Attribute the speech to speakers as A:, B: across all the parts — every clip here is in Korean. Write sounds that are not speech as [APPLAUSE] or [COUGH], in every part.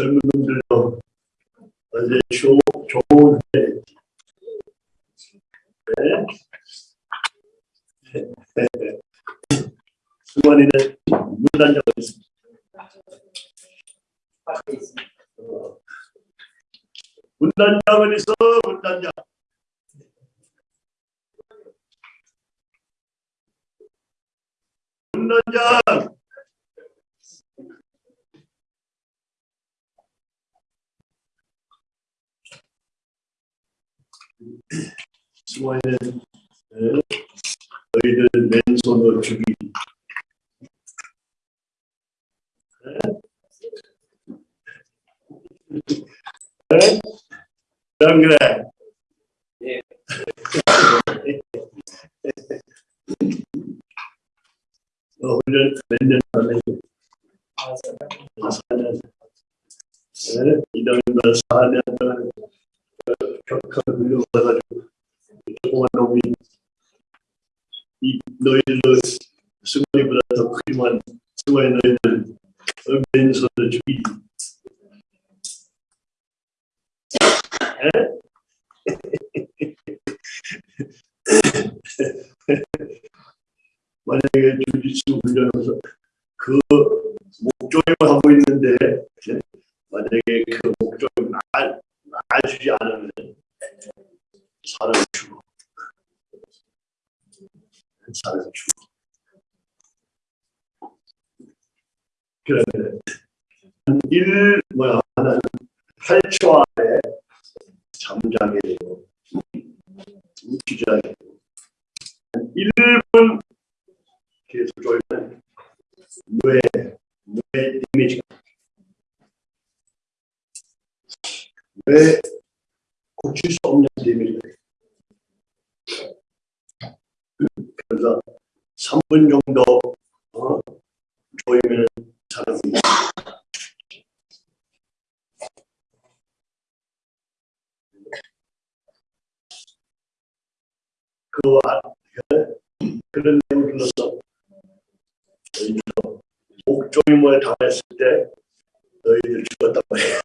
A: 젊은 놈들도 어제 좋, 좋은 회 네. 승관이는 문단장을 했습니다. 어. 문단장은 있어 문단장 문단장 승관이는 네. 너희들 맨손으로 죽이 네? 안 그래?
B: 예.
A: 너 훈련 몇년 하네? 아, 4년. 네? 이동도 4년 동안 만약에 주짓수 훈련하면서 그 목조임을 하고 있는데 예? 만약에 그 목조임 날, 놔주지 않으면 사람 죽어 사람 죽어 그러면 일 뭐야 하나는 8초 안에 잠자게 되고 기자게 되고 1분 계속 졸면 뇌, 뇌 이미지가 뇌 고칠 수 없는 이미지가. 그래서 3분 정도 어, 조이면 사람이 그 아- 그런 내용을 불러서 너희들도 목조임을 당했을 때 너희들 말이야. 죽었단 말이야.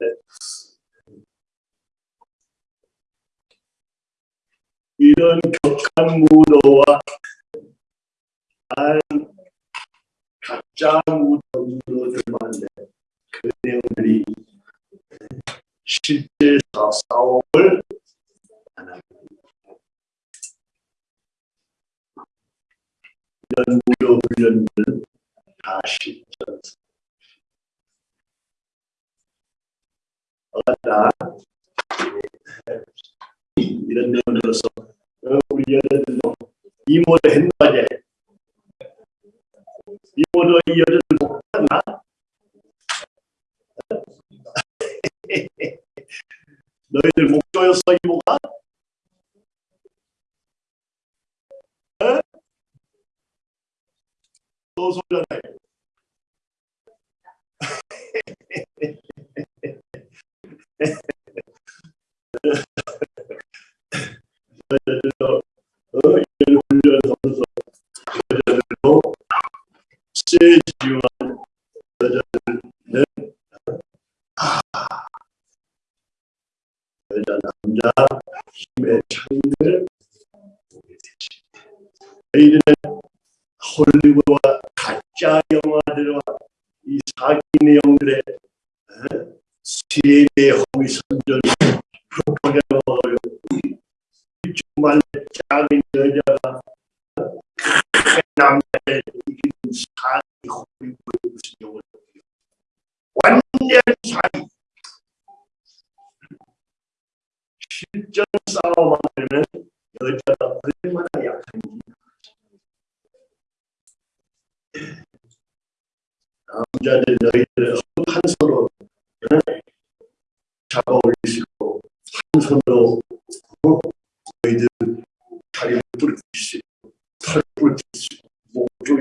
A: [LAUGHS] 이런 격한 무도와 한 가짜 무도, 무도들 많은데 그 내용들이 실제 사- 합니다. 이런 무도 훈련들은 다 실전. 어다 이런 내용을 들어서 어, 우리 여자들도 이모도 했나제 이모도 이 여자들 못 봤나? 너희들 목조였어 이모가? 에? 또 소리나네. 여자들도 어, 이런 훈련하면서 여자들도 세지만 여자들은 아, 여자 남자 힘의 차이를 보게 되지. 저희들은 헐리우드와 가짜 영화들과 이 사기 내용들의 어? 세계 허위 선전 프로파간다를 정말 작은 여자가 큰 남자의 이기는 사기 헐리우드 무슨 영화 완전 사기 실전 싸움만 하면 여자가 얼마나 약한지 남자들 너희들 한 손으로 어? 잡아 있고 한 손으로 어? 너희들 다리를 부릴 수 있고 목줄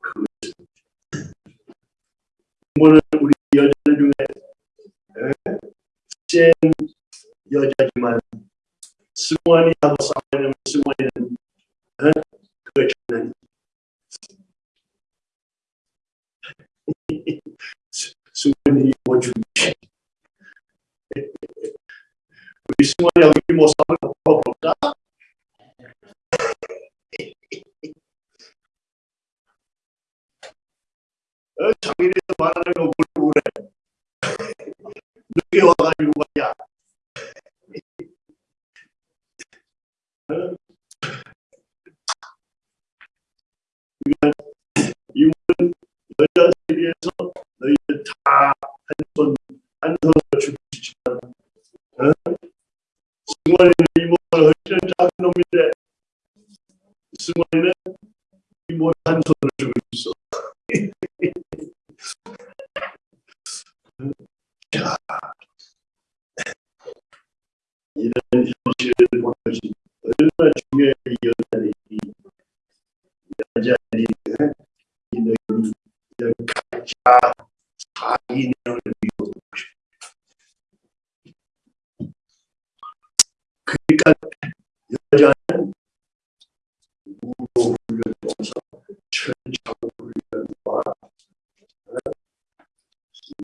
A: 그것은 이모는 우리 여자들 중에 에, 센 여자지만 승원이하고 싸우려면 승원이는 에, 그거 장난 승원이 이모 준비 우리 이모 싸우는 거 볼까? 어, 장인에서 말하는 거 그래. 늦게 와가지고 말이야. 이모는 여자 세계에서 너희들 다 한손 한 손으로 죽이시지만 어? 승원이는 이모가 훨씬 작은 놈인데 승원이는 이모를 한 손으로 죽일 수 있어. 자, 이런 현실을 보여준 얼마나 중요한 이 여자들이 이 여자들이 이런 가짜 사기념을 미워하고 싶어. 그러니까 여자는 무도 훈련에서 철저한 훈련과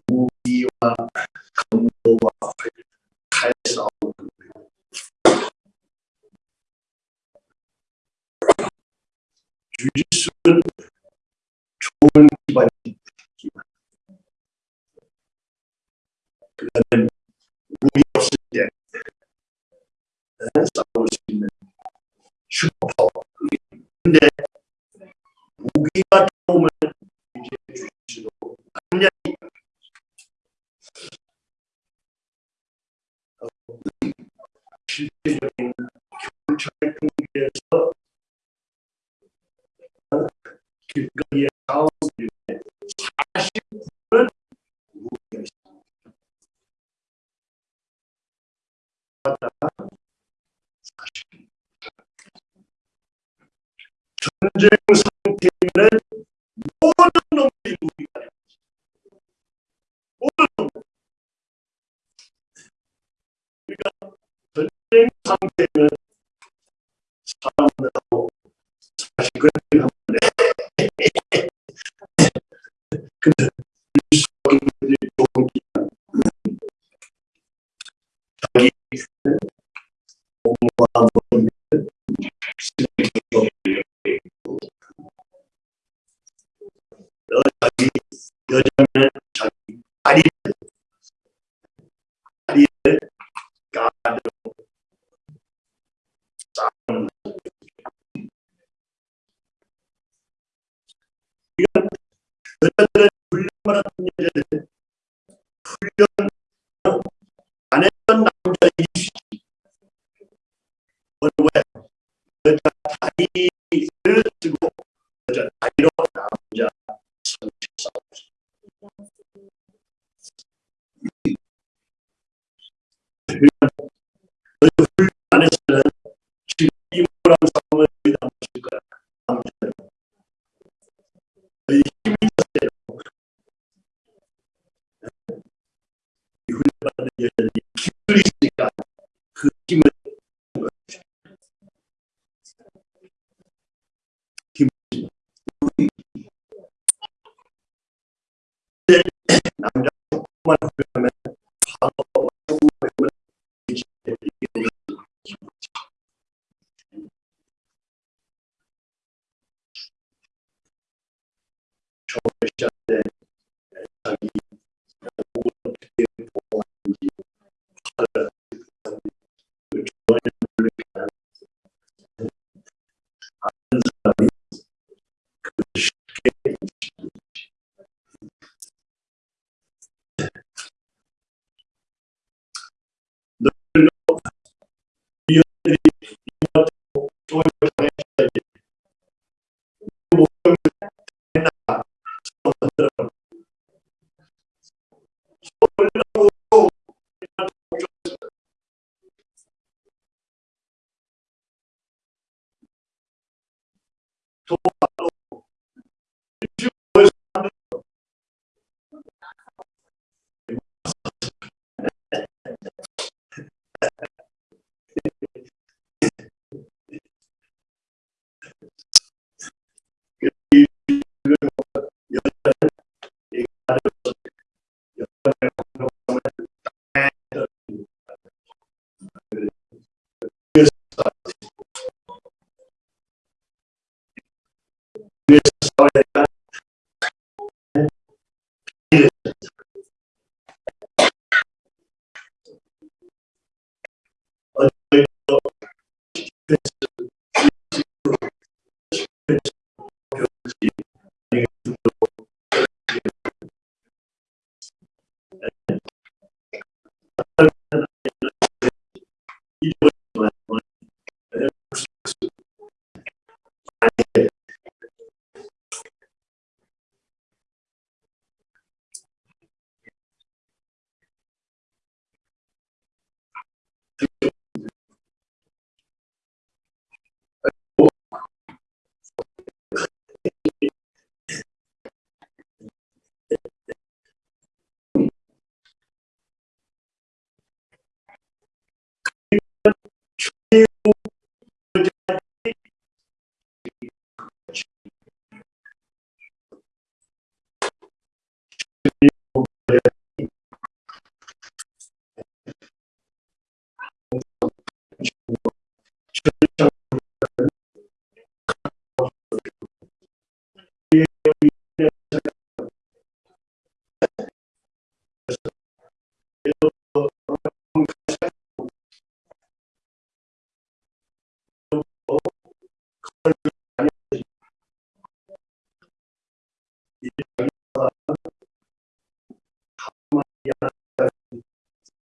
A: 무기와 강도와 칼싸움 주짓수는 좋은 기반이 기반. 그런 무기 없을 때 싸울 수 있는 슈퍼파워. 근데 무기가 도움을 주실 수도 당연히 실질적인 경찰 통제에서 길거리에 전쟁 상태에는 모든 놈들이 돼요. 모든 놈들. 그러니까 전쟁 상태는 사람들하고 사실 그렇게 하면 돼. 근데 공부와 모든 너 자기 여자면 자기 다리 다리를 가지고 싸우는 이건 여자들은 왜? 여자 다리를 쓰고 여자 다리로 남자 성체 싸움 너희 훈련 안 했으면 지금 이모랑 다 맞을 거야 너희 힘이 있었어요 이 훈련받는 남자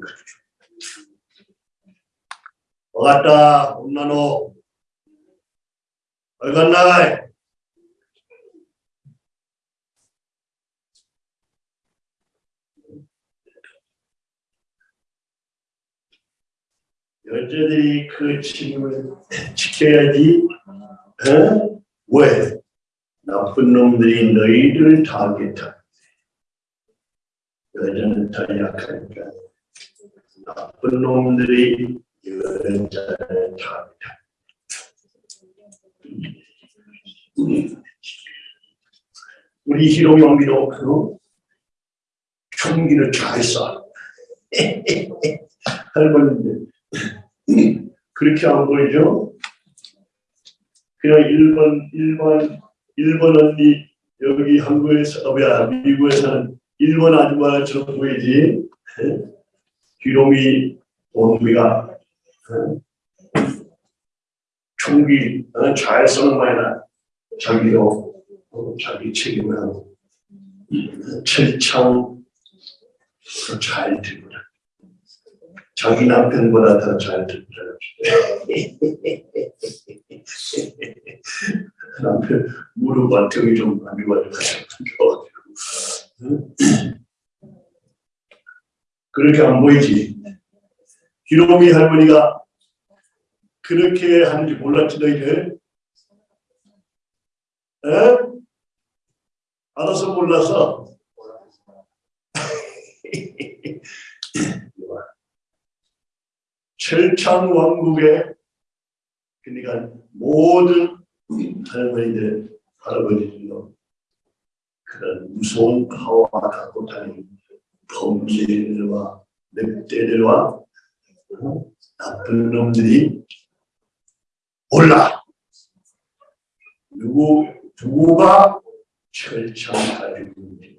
A: 사도 훈련 가르쳐. 와갔다 홈나노 얼간 나가이 여자들이 그 책임을 지켜야지 어? 왜? 나쁜 놈들이 너희들을 타겟하 여자는 더 약하니까 나쁜 놈들이 여자를 타겟하 우리 희롱이 엄비도 그 총기를 잘 쏴. 할머니들 그렇게 안 보이죠? 그냥 일본 일반 일본 언니 여기 한국에서 어, 뭐야 미국에서는 일본 아줌마처럼 보이지 귀롱이 원비가 총기 어, 잘 쏘는 거야 자기도 어, 자기 책임을 하고 철창 잘 들고 자기 남편보다 더잘 듣더라고요. [LAUGHS] 남편 무릎 안쪽이 좀 안 좋아가지고 그렇게 안 보이지. 기록이 할머니가 그렇게 하는지 몰랐지 너희들? 에? 알아서 몰라서 [LAUGHS] 철창 왕국의 그러니까 모든 할머니들 할아버지들도 그런 무서운 파워가 갖고 다니는 범죄들과 늑대들과 어? 나쁜 놈들이 몰라 누구 누가 철창 가지고 있는지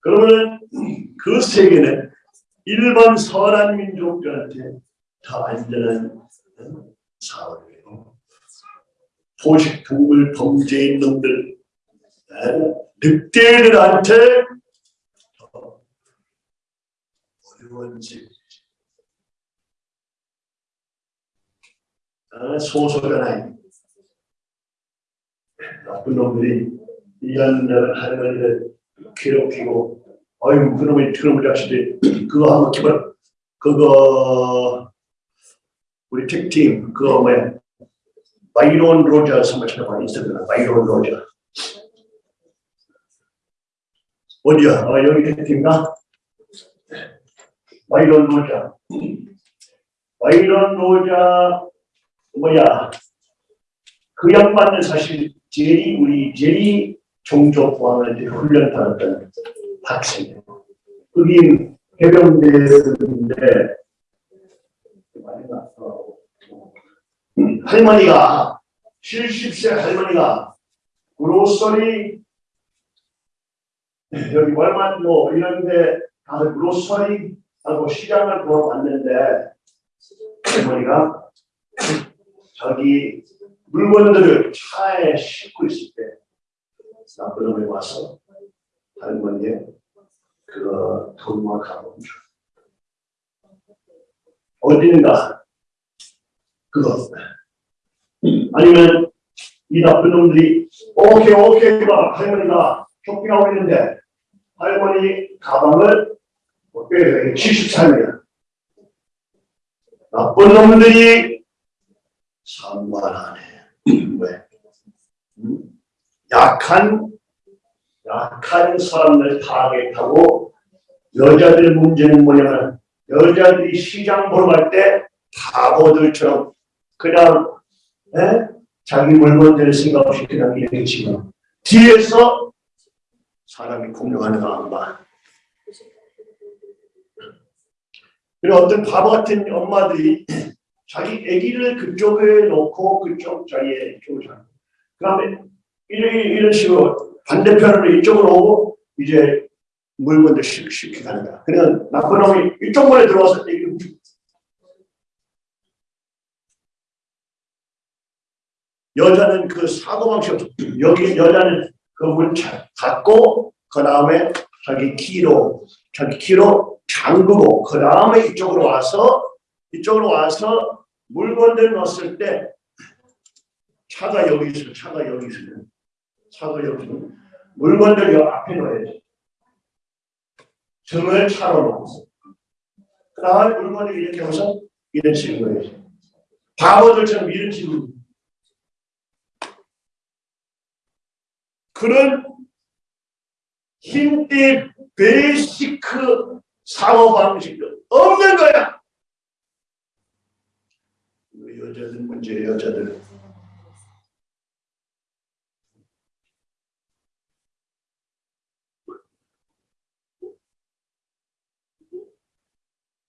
A: 그러면 그 세계는 일반 선한 민족들한테 더 안전한 사회예요. 포식동물 범죄인 놈들, 늑대들한테 더 어려운 집. 소소견아이 나쁜 놈들이 이런 할머니를 괴롭히고 아유 그놈의 그놈의 자식들 그거 한번 기발 그거 우리 택팀 그거 뭐야? 바이론 로저 한번 찾아봐 인스타그램 바이론 로저 어디야? 어, 여기 택팀가? 바이론 로저 바이론 로저 뭐야 그 양반은 사실 제리 우리 제리 종족왕한테 훈련 받았던 학생이에요. 흑인 해병대인데 할머니가 70세 할머니가 그로서리 여기 뭐 이런데 가서 그로서리 하고 시장을 보러 왔는데 할머니가 자기 물건들을 차에 싣고 있을 때 나쁜 놈이 와서 할머니의 그 돈만 가본 줄 어딘가? 그거. 아니면 이 나쁜 놈들이 오케이 오케이 봐. 할머니가 쇼핑하고 있는데 할머니 가방을 빼서 73이야 나쁜 놈들이 상관 안 해. 왜? 음? 약한 약한 사람들 타겟하고 여자들 문제는 뭐냐면 여자들이 시장 보러 갈 때 바보들처럼 그냥 에? 자기 물건들 생각 없이 그냥 지금 뒤에서 사람이 공격하는 거안 봐. 그리고 어떤 바보 같은 엄마들이 자기 아기를 그쪽에 놓고 그쪽 자리에 이쪽을 자. 그 다음에 이런, 이런 식으로 반대편으로 이쪽으로 오고 이제 물건들 쉽게 가는 거야. 그냥 나쁜 놈이 이쪽 문에 들어와서 훔치고 여자는 그 사고방식 없어. 여기 여자는 그문 닫고 그 다음에 자기 키로 자기 키로 잠그고 그 다음에 이쪽으로 와서 이쪽으로 와서 물건들 넣었을 때 차가 여기 있어 차가 여기 있으면 차가 여기 있으면 물건들 여 앞에 넣어야지. 등을 차로 놓고 그 다음에 물건을 이렇게 해서 이런 식으로 해야지. 바보들처럼 이런 식으로 그런 힘대 베이시크 사고 방식도 없는 거야. 여자들 문제 여자들.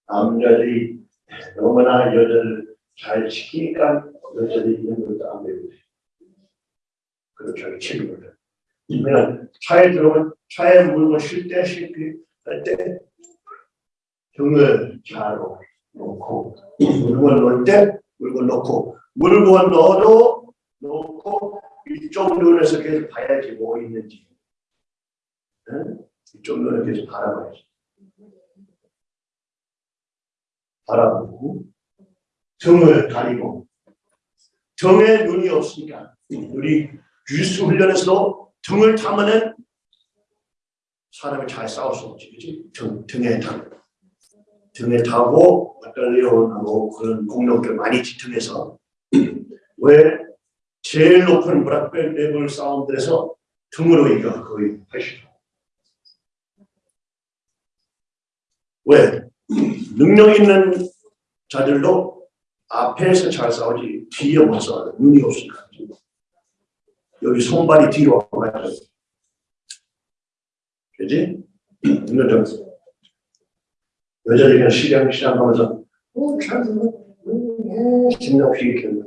A: 남자들이 너무나 여자를 잘 지키니까 여자들이 있는 것도 안. 그리고 자기 책임을. 그러면 차에 들어오면 차에 물건 쉴때 쉴때 할때 등을 잘 놓고 물건 넣을 때 물건 넣고 물건 넣어도 넣고 이쪽 눈에서 계속 봐야지 뭐 있는지 응? 이쪽 눈을 계속 바라봐야지 바라보고 등을 가리고 등에 눈이 없으니까 우리 주스 훈련에서도 등을 타면은 사람이 잘 싸울 수 없지? 등, 등에 타, 등에 타고 나탈리온하고 그런 공룡들 많이 지등해서 [CLEARS THROAT] 왜 제일 높은 브락벨 레벨 싸움들에서 등으로 이겨 거의 80%. 왜? [CLEARS THROAT] 능력 있는 자들도 앞에서 잘 싸우지 뒤에 못 싸워 눈이 없으니까 여기 손발이 뒤로 와가지고. 그지? 이거 좀 여자들이 그냥 시장 시장 하면서 심장 없이 이렇게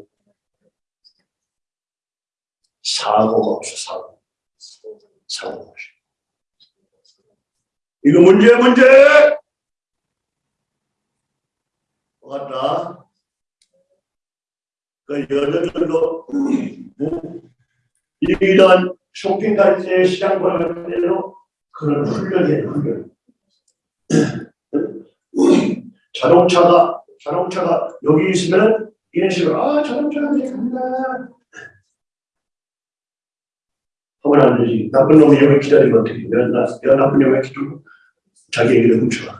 A: 사고가 없어 사고. 사고가 없어. 이거 문제 문제! 맞다? 그 여자들도 이런 쇼핑 갈때 시장 때로 그런 훈련이에요, 훈련. 자동차가, 자동차가 여기 있으면 이런 식으로, 아, 자동차가 이제 간다. 하면 안 되지. 나쁜 놈이 여기 기다리면 어떻게 해? 나, 야, 나쁜 놈이 좀 자기 얘기를 훔쳐.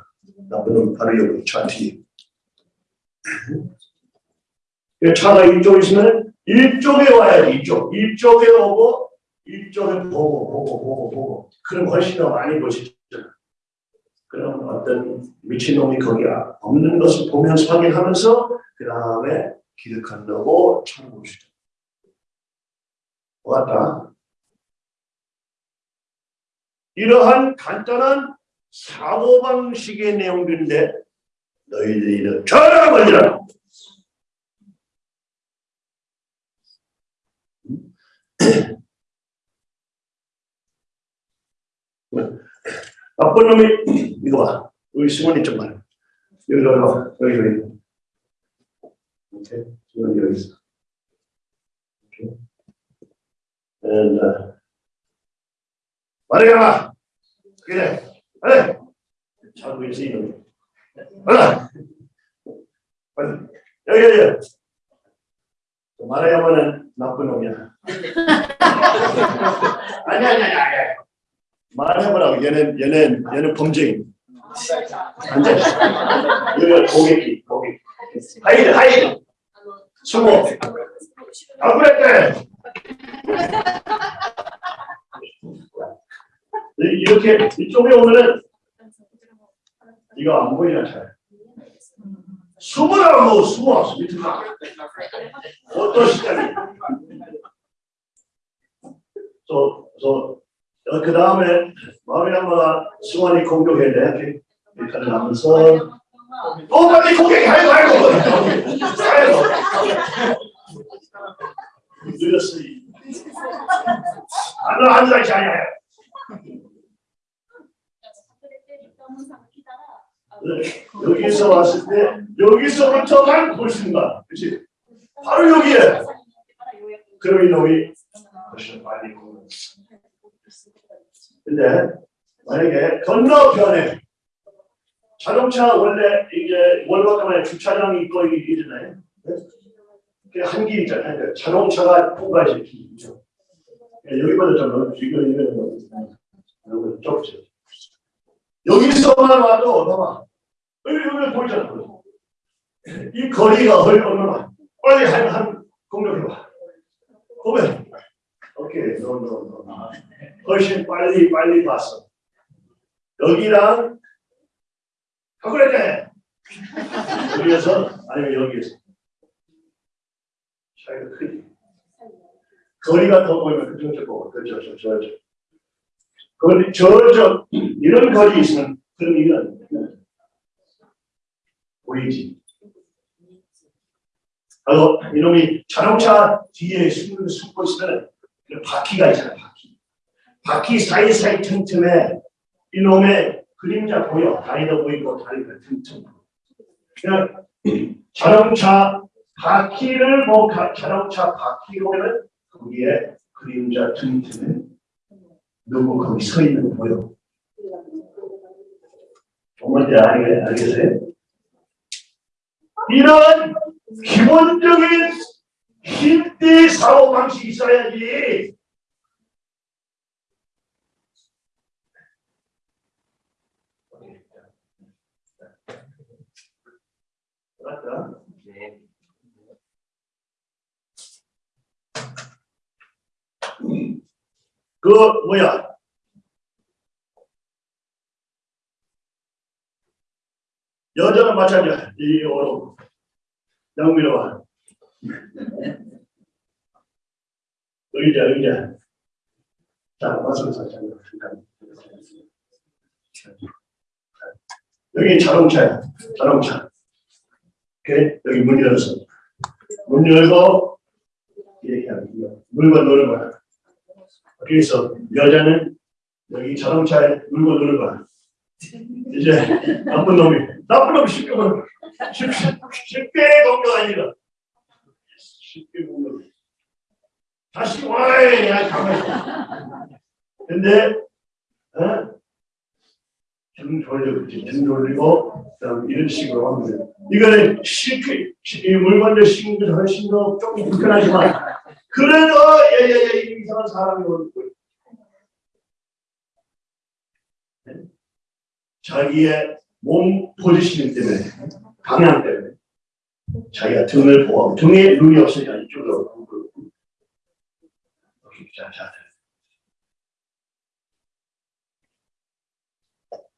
A: 나쁜 놈 바로 여기 차 뒤에. 그 차가 이쪽에 있으면 이쪽에 와야지 이쪽 이쪽에 오고 이쪽에 보고 보고 보고 보고 그럼 훨씬 더 많이 보시죠. 그럼 어떤 미친놈이 거기 없는 것을 보면서 확인하면서 그 다음에 기득한다고 참고시죠. 왔다. 이러한 간단한 사고방식의 내용들인데 너희들이 전화 걸리라. 나쁜 놈이 이거 봐. 우리 승원이 좀 봐. 여기 여기 봐. 여기 여기. 오케이. 승원이 여기 있어. 오케이. And uh, 말해라. 그래. 그래. 자고 있어 이놈이. 빨라. 빨리. 여기 여기. 말해야만은 나쁜 놈이야. [LAUGHS] 아니 아니 아니 아니. 말해보라고 얘는 얘는 얘는 범죄인. 앉아. 여기 고객이 고객. hide hide. 숨어. 아 그랬대. 이- 이렇게 이쪽에 오면은 이거 안 보이나 잘. 숨으라고 숨어 가. 어떤 시간이? 저저 그 다음에 마리아마 수완이 공격해야 돼. 이렇게 하면서 또 빨리 공격해 아이고 아이고 아이고 늦었어. 안나 앉아 있지 아니야. 여기서 왔을 때 여기서부터만 볼 수가 그렇지 바로 여기에. 그럼 이놈이 훨씬 빨리 보는 근데 만약에 건너편에 자동차 원래 이제 월화가만에 주차장이 있고 이잖아요. 한길 있잖아요. 자동차가 통과해서 길 있죠. 여기보다 좀 넓지 이거 이거. 이거 좁죠. 여기서만 와도 봐봐 여기 여기 보이잖아 이 거리가 얼마나 빨리 한, 한 공격해봐. 보면 오케이 노노노 훨씬 빨리 빨리 봤어. 여기랑 가그랬대 여기에서 아니면 여기에서. 차이가 크지. 거리가 더 보이면 그쪽 저 보고 그저 저저저 거리 저저 이런 거리 있으면 그럼 이건 보이지? 그리고 이놈이 자동차 뒤에 숨, 숨고 있으면 그 바퀴가 있잖아 바퀴. 바퀴 사이사이 틈틈에 이놈의 그림자 보여. 다리도 보이고 다리가 틈틈 그냥 자동차 바퀴를 뭐 가- 자동차 바퀴 보면 거기에 그림자 틈틈에 누구 거기 서 있는 거 보여. 정말 알게 알겠어요? 이런 기본적인 힘대 사고 방식이 있어야지. 그 뭐야? 여자는 마찬가지야. 이오 로 양미로 와. 의자 의자. 자 와서 잠깐. 여기 자동차야. 자동차. 오케이 여기 문 열었어. 문 열고 이렇게 거야. 물건 넣는 거야. 그래서 여자는 여기 자동차에 물건 넣는 거야. 이제 나쁜 놈이 나쁜 놈이 쉽게 거야. 쉽게 쉽게 공격 아니라 쉽게 공격. 다시 와이 야. 있어. 근데 어? 등 돌리고 등 돌리고 이런 식으로 하면 돼. 이거는 쉽게 이 물건들 게 훨씬 더 조금 불편하지만 그래도 예예예 이상한 사람이 오는 거예요. 자기의 몸 포지셔닝 때문에 방향 때문에 자기가 등을 보고 등에 눈이 없으니까 이쪽으로 자, 자.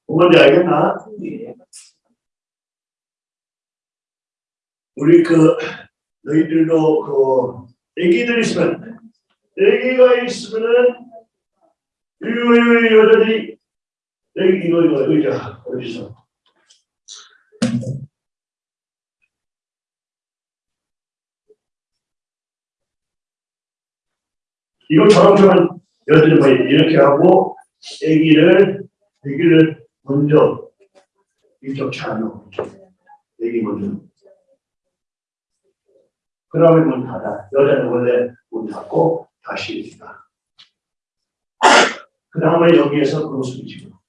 A: 뭔지 알겠나? 우리 그 너희들도 그 애기들 있으면 애기가 있으면은 이 여자들이 애기 이거 이거 의자 어디서 이거 저런저런 여자들이 뭐 이렇게 하고 애기를 애기를 먼저 이쪽 차로 애기 먼저 그 다음에 문 닫아. 여자는 원래 문 닫고 다시 일어나. 그 다음에 여기에서 그것을 지고.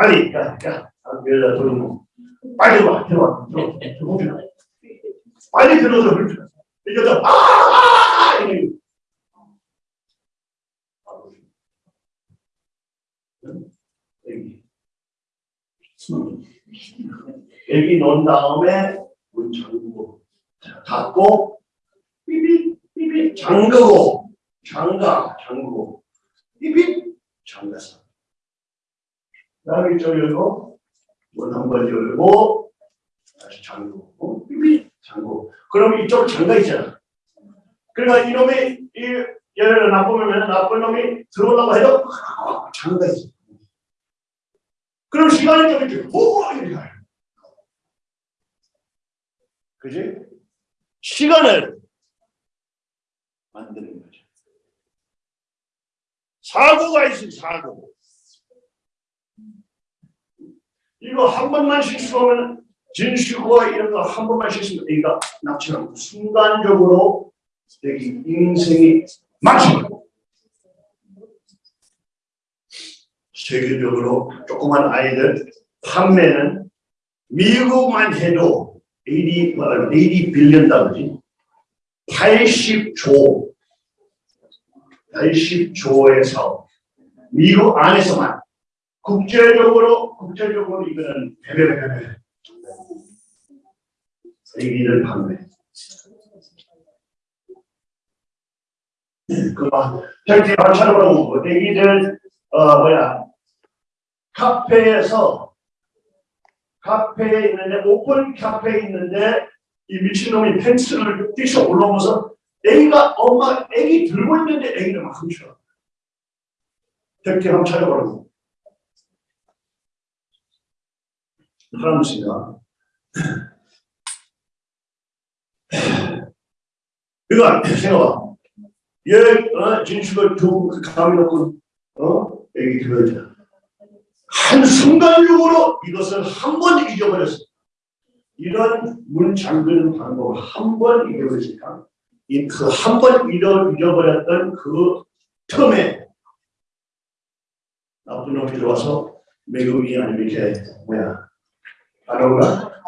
A: 빨리, 야, 야, 여자 들어오고. 빨리 들어와, 들어와, 들어와, 들어와. 빨리 들어서 그렇죠. 이 여자, 아, 아, 아! 이래. 여기. 여기 놓은 다음에 문 잠그고. 닫고 삐삐 삐삐 잠그고 잠가 잠그고 삐삐 잠갔어. 그다음에 저 열고 문 한 번 열고 다시 잠그고 삐삐 잠그고 그럼 이쪽 잠가 있잖아. 그러니까 이놈이 이 얘를 나쁘면 나쁜 놈이 들어오려고 해도 잠가 있어. 그럼 시간이 좀 이렇게 오 이렇게 가요. 그지? 시간을 만드는 거죠. 사고가 있어요, 사고. 이거 한 번만 실수하면 진실과 이런 거 한 번만 실수하면 애가 납치하고 순간적으로 여기 인생이 망치고 세계적으로 조그만 아이들 판매는 미국만 해도 80, 80 빌리언 달러지. 80조, 80조에서 미국 안에서만 국제적으로, 국제적으로 이거는 배배배배 애기들 판매. 그만 저기 마찬가지로 애기들 어 뭐야 카페에서 카페에 있는데 오픈 카페에 있는데 이 미친놈이 펜스를 뛰쳐 올라오면서 애기가 엄마 애기 들고 있는데 애기를 막 훔쳐. 택시 한번 찾아보라고. 프랑스가 이거 생각봐. 얘 어, 진수가 두 감이 놓고 어 애기 들어야 한순간적으로 이것을 한 번 잊어버렸어. 이런 문 잠그는 방법을 한 번 잊어버리니까 그 한 번 잊어버렸던 그 틈에 나쁜 놈이 들어와서 매국이 아니면 이렇게 뭐야 가로가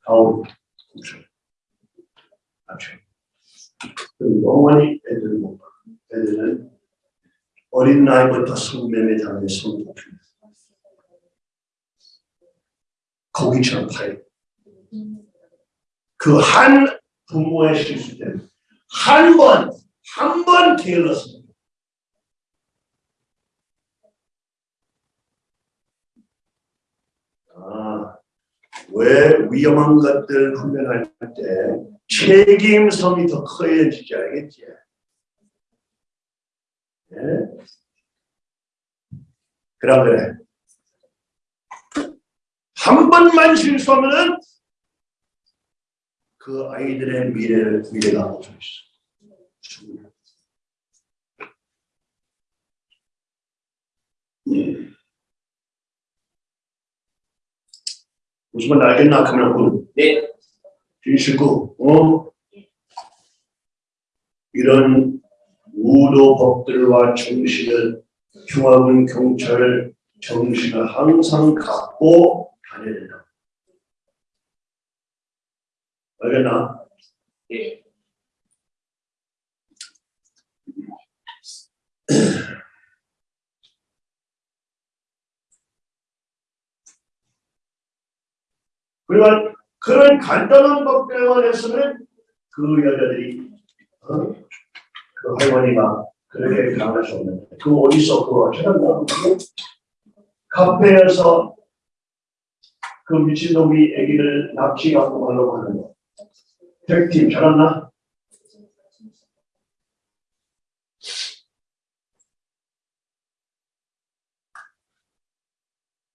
A: 가오. 맞죠. 영원히 애들 못 봐. 애들은 어린 나이부터 성매매 당해 성도입니다. 고기처럼 파요. 그 한 부모의 실수 때문에 한 번, 한 번 게을렀습니다. 아, 왜 위험한 것들 훈련할 때 책임성이 더 커야지지 알겠지? 네? 그럼 그래. 한 번만 실수하면은 그 아이들의 미래를 미래가 없어 있어. 음. 무슨 말 알겠나? 그러면 네. 진실구, 어? 이런 우도 법들과 정신을 중앙은 경찰 정신을 항상 갖고 다녀야 된다. 알겠나? 예. [CLEARS THROAT] 그러니까 그런 간단한 법대원에서는 그 여자들이 어? 그 할머니가 그렇게 강할 수 없는데 그 어디서 그거 찾았나? 카페에서 그 미친놈이 애기를 납치하고 가려고 하는 거. 백팀 찾았나?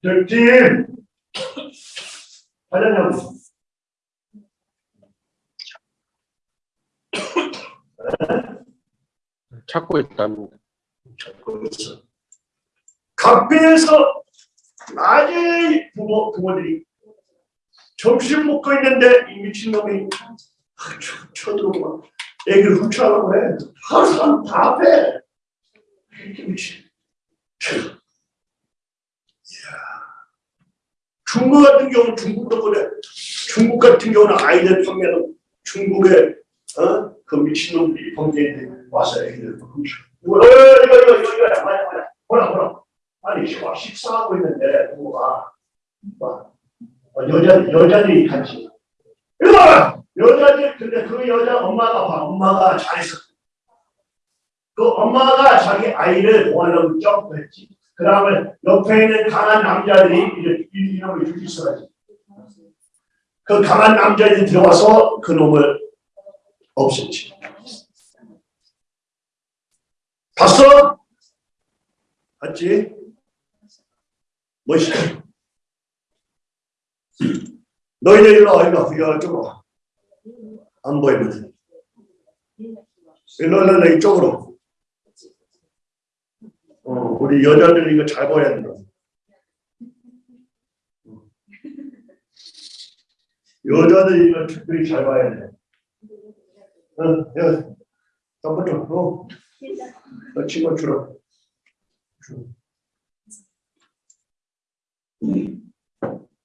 A: 백팀 찾았냐고?
B: 찾고 있답니다.
A: 찾고 있어. 카페에서 낮에 부모, 부모들이 점심 먹고 있는데 이 미친놈이 아, 쳐- 쳐들어오고 막 애기를 훔쳐가려고 해. 한 사람 다 앞에. 미친. 참. 이야. 중국 같은 경우는 중국도 그래. 중국 같은 경우는 아이들 판매는 중국에 어? 그 미친놈들이 범죄인들 와서 애기들 훔쳐. 이거 이거 이거 이거 이거 이거 뭐야 뭐야 뭐라 뭐라 아니 식- 식사하고 있는데 부모가 막 어, 여자 여자들이 같이 이거 여자들 근데 그 여자 엄마가 봐 엄마가 잘했어 그 엄마가 자기 아이를 보호하려고 점프했지 그 다음에 옆에 있는 강한 남자들이 이제 이- 이놈을 죽일 수가지 그 강한 남자들이 들어와서 그 놈을 없앴지 봤어? 봤지? 멋있다. 너희들 일로 와, 일로 와, 와, 이쪽으로 와. 안 보이거든. 일로, 일로, 일로, 이쪽으로. 어, 우리 여자들 이거 잘 봐야 된다. 여자들 이거 특별히 잘 봐야 돼. 어, 야, 덤버려, 어. 너 친구 주라.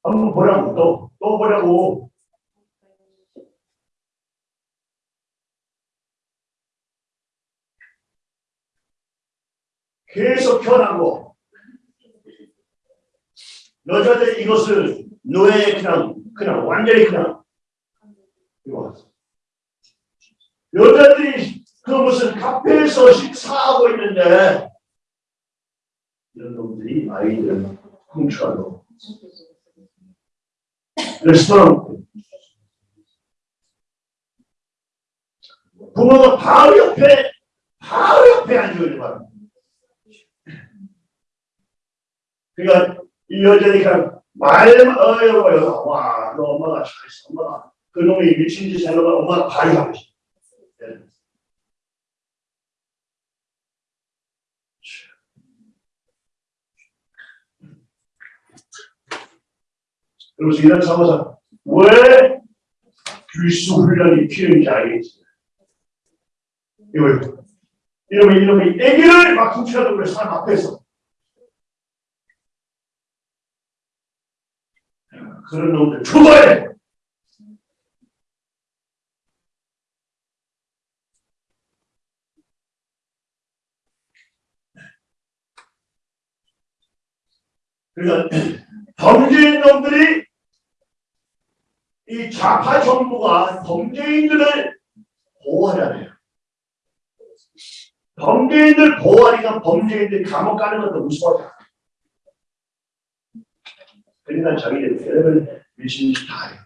A: 한번 보라고 또, 또 보라고. 계속 변하고 여자들 이것을 노예 그냥 그냥 완전히 그냥 이거 여자들이 그 무슨 카페에서 식사하고 있는데 이런 놈들이 아이들 훔쳐가고 레스토랑 부모가 바로 옆에 바로 옆에 앉아있는 거야. 그러니까 이 그냥 말만 어여고 어여 와너 엄마가 잘했어 엄마가 그 놈이 미친 짓 하는 거 엄마가 바로 하고 있어. 그래서 이런 상황에서 왜 필수 훈련이 필요한지 알겠지. 이거 이놈이 이놈이 애기를 막 훔쳐가는 거야 사람 앞에서. 그런 놈들 죽어야 돼. 그러니까 범죄인 놈들이 이 좌파 정부가 범죄인들을 보호하잖아요. 범죄인들 보호하니까 범죄인들이 감옥 가는 것도 무서워져. 그러니까 자기들 미친 짓다 해요.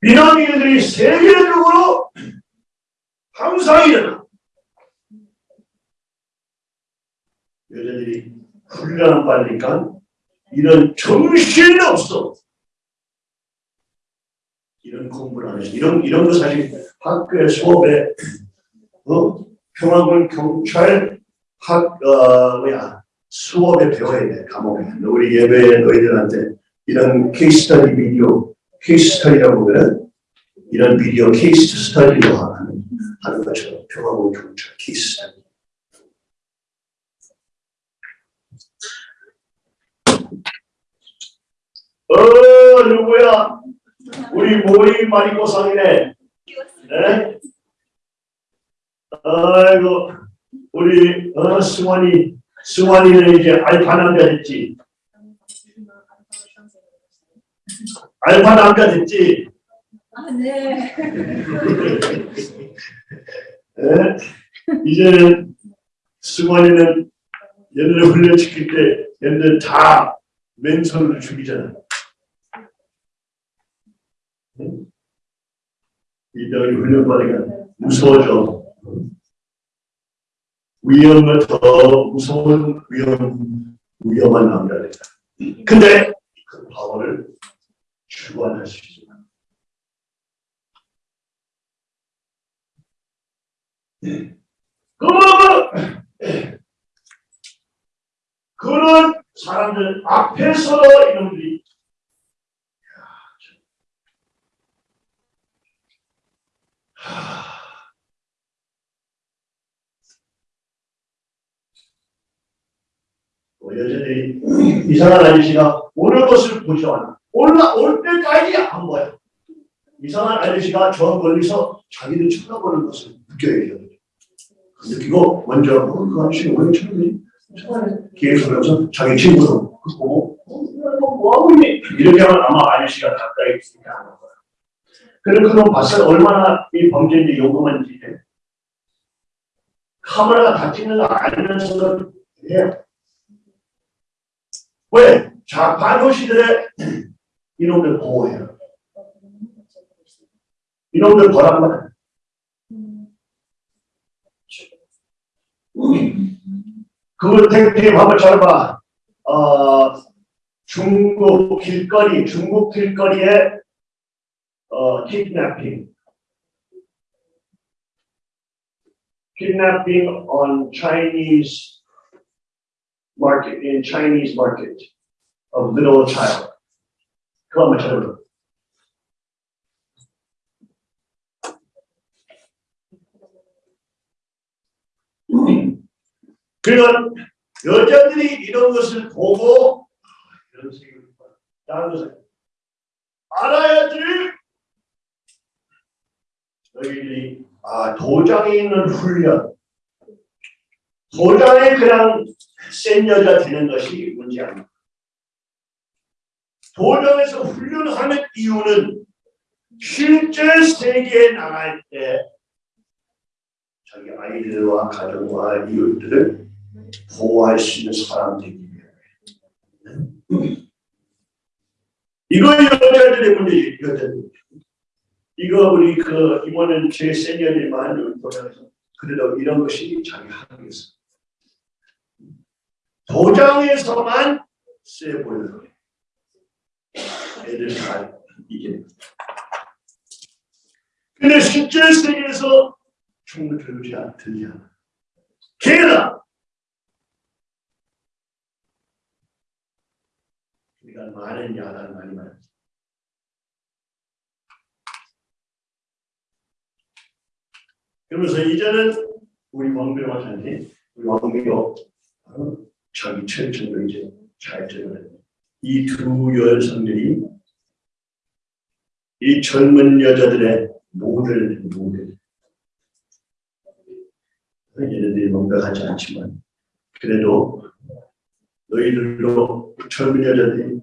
A: 비난민들이 세계적으로 항상 일어나. 여자들이 훈련을 받으니까 이런 정신이 없어. 이런 공부를 하면서 이런 이런 거 사실 학교에 수업에 어 평화군 경찰 학 어, 뭐야 수업에 배워야 돼 과목에 우리 예배 너희들한테 이런 case study 비디오 case study라고 그러는 이런 비디오 case study로 하는 하는 것처럼 평화군 경찰 case study. 어 누구야? 우리 모이 마리코상이네. 네? 아이고 우리 어 승환이 승환이는 이제 알파 남자 됐지. 알파 남자 됐지.
B: 아, 네.
A: 예? 이제는 승환이는 얘네를 훈련시킬 때 얘네들 다 맨손으로 죽이잖아. 이들이 훈련받으니까 무서워져. 위험을 더 무서운 위험, 위험한 남자들이다. 근데 그 파워를 주관할 수. 그러면 그런 사람들 앞에서 이놈들이 하, 뭐 여전히 이상한 아저씨가 오는 것을 보지 않아. 올라 올 때까지 안 보여. 이상한 아저씨가 저 멀리서 자기를 쳐다보는 것을 느껴요. 느끼고 먼저 어, 그 아저씨 왜 쳐다보니? 계속 하면서 자기 친구도 그 보고 어, 너 뭐하고 있니? 이렇게 하면 아마 아저씨가 가까이 있으니까. 그럼 그럼 봤어요? 얼마나 이 범죄인지 요금한지 카메라가 다 찍는 거 알면서도 해요. 왜? 좌파 도시들의 [CLEARS THROAT] 이놈들 보호해요. 이놈들 보란 말이야. 그걸 되게 한번 잘 봐. 어, 중국 길거리, 중국 길거리에 어, kidnapping. Kidnapping on Chinese market, in Chinese market of little child. 그거 한번 찾아봐. 그러니까 여자들이 이런 것을 보고 아, 이런 생각을 해요. 다른 것을 알아야지 너희들이 아 도장에 있는 훈련. 도장에 그냥 센 여자 되는 것이 문제 아니다. 도장에서 훈련하는 이유는 실제 세계에 나갈 때 자기 아이들과 가정과 이웃들을 보호할 수 있는 사람 되기 위해. 이거 여자들의 문제지 여자들 이거 우리 그 이번엔 제 세니어들만 보면서 그래도 이런 것이 자기 학교에서 도장에서만 세 거예요. 애들 다 이게. 근데 실제 세계에서 충분히 들지 않, 들지 않아. 게다가 우리가 많은 야단 많이 많았어. 그러면서 이제는 우리 왕비로가 자니 우리 왕비로 어, 자기 철저로 이제 잘 들어요. 이두 여성들이 이 젊은 여자들의 모델 모델 얘네들이 명백하지 않지만 그래도 너희들로 젊은 여자들이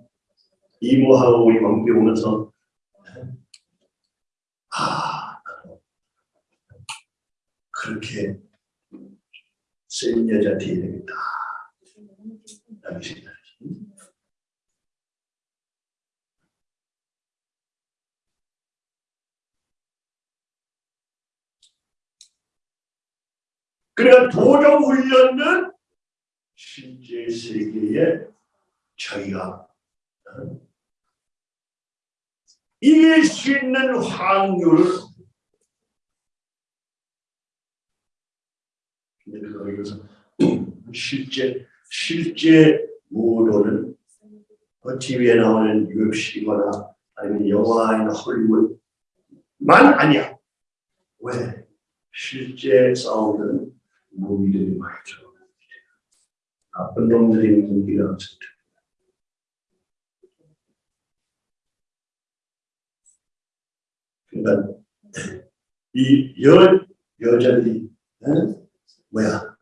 A: 이모하고 우리 왕비 오면서 아 그렇게 센 여자 돼야 되겠다. 라는 생각이 그러니까 도정 훈련은 실제 세계에 저희가 어, 이길 수 있는 확률을 예를 들어 여기서 실제 실제 무도는 어, TV에 나오는 UFC거나 아니면 영화나 헐리우드만 아니야. 왜? 실제 싸우는 무기들이 많이 들어가 나쁜 놈들이 무기가 없을 때. 그러니까 이 여, 여자들이 에? 뭐야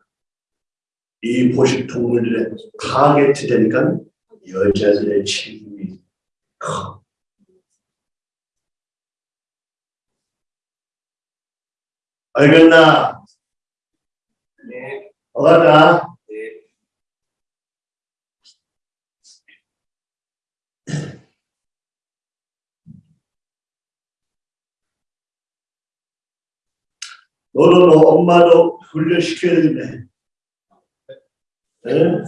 A: 이 보식 동물들의 타겟이 되니까 여자들의 책임이 커. 알겠나?
B: 네.
A: 어가다
B: 네.
A: 너는 엄마도 훈련시켜야 되네. 에?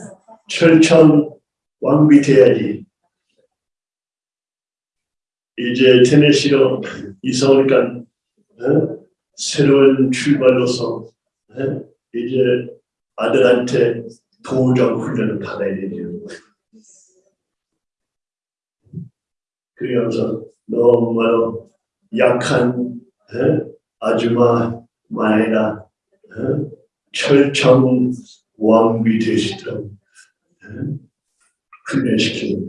A: 철천 왕비 돼야지. 이제 테네시로 이사 오니까 어? 새로운 출발로서 어? 이제 아들한테 도우장 훈련을 받아야 되죠. 그러면서 너무 약한 어? 아줌마 마에다 어? 철청 왕비 되시도록 어? 훈련시키는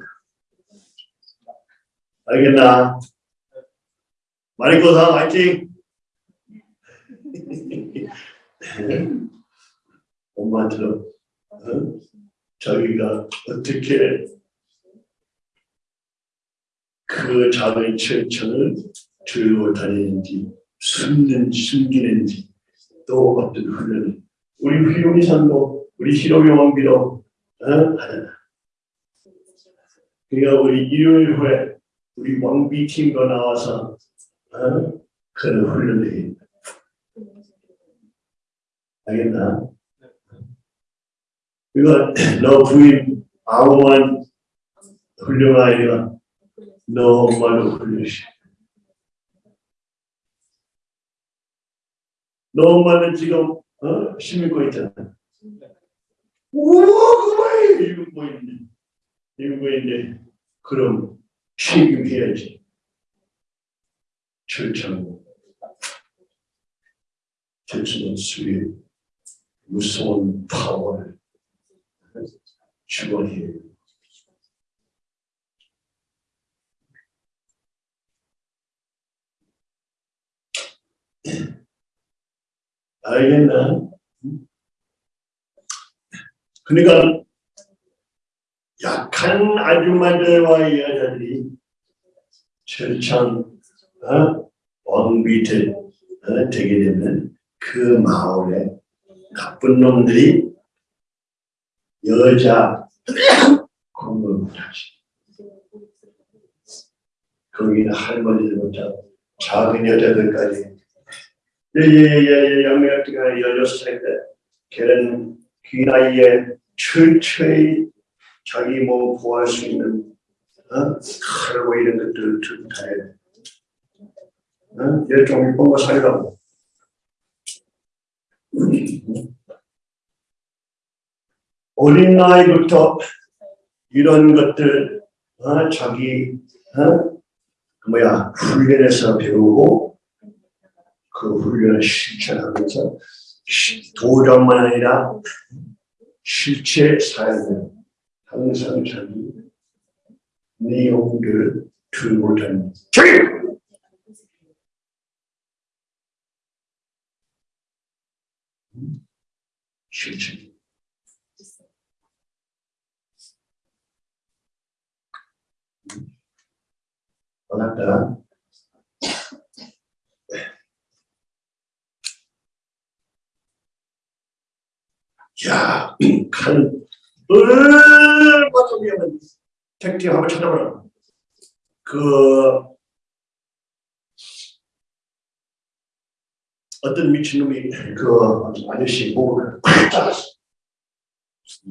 A: 알겠나? 마리코사 화이팅! 엄마처럼 어? 자기가 어떻게 그 작은 철천을 들고 다니는지 숨는 숨기는지 또 어떤 훈련을 우리 휘용이 산도 우리 어? 하잖아. 그러니까 우리 일요일 후에 우리 왕비 팀과 나와서 어? 그런 훈련을 해. 알겠나? 그러니까 너 부인 아무만 훌륭한 아이가 너 엄마도 훌륭시. 너 엄마는 지금 어? 심고 있잖아. 우와 그만 이거 뭐 있네. 이거 뭐 있네. 그럼 책임해야지. 철창 철창은 수의 무서운 파워를 주관해요. 알겠나? 그러니까 약한 아줌마들과 여자들이 철창 어? 왕비 되, 어? 되게 되면 그 마을에 나쁜 놈들이 여자 공부를 못하지. 거기는 할머니들부터 작은 여자들까지 예예예 양매가 열여섯 살때 걔는 그 나이에 철저히 자기 몸 보호할 수 있는 어? 칼고 이런 것들을 들고 다녀야 돼. 어? 얘좀 이쁜 거 살라고. [CLEARS THROAT] 어린 나이부터 이런 것들 어? 자기 어? 그 뭐야 훈련해서 배우고 그 훈련을 실천하면서 시- 도전만 아니라 실제 삶을 항상 자기 내용들을 들고 다니는! 실천. 알았다. 야, [CLEARS THROAT] 칼 얼마나 위험한 택티 한번 찾아보라. 그 어떤 미친놈이 그 아저씨 보고 팍 잘랐어.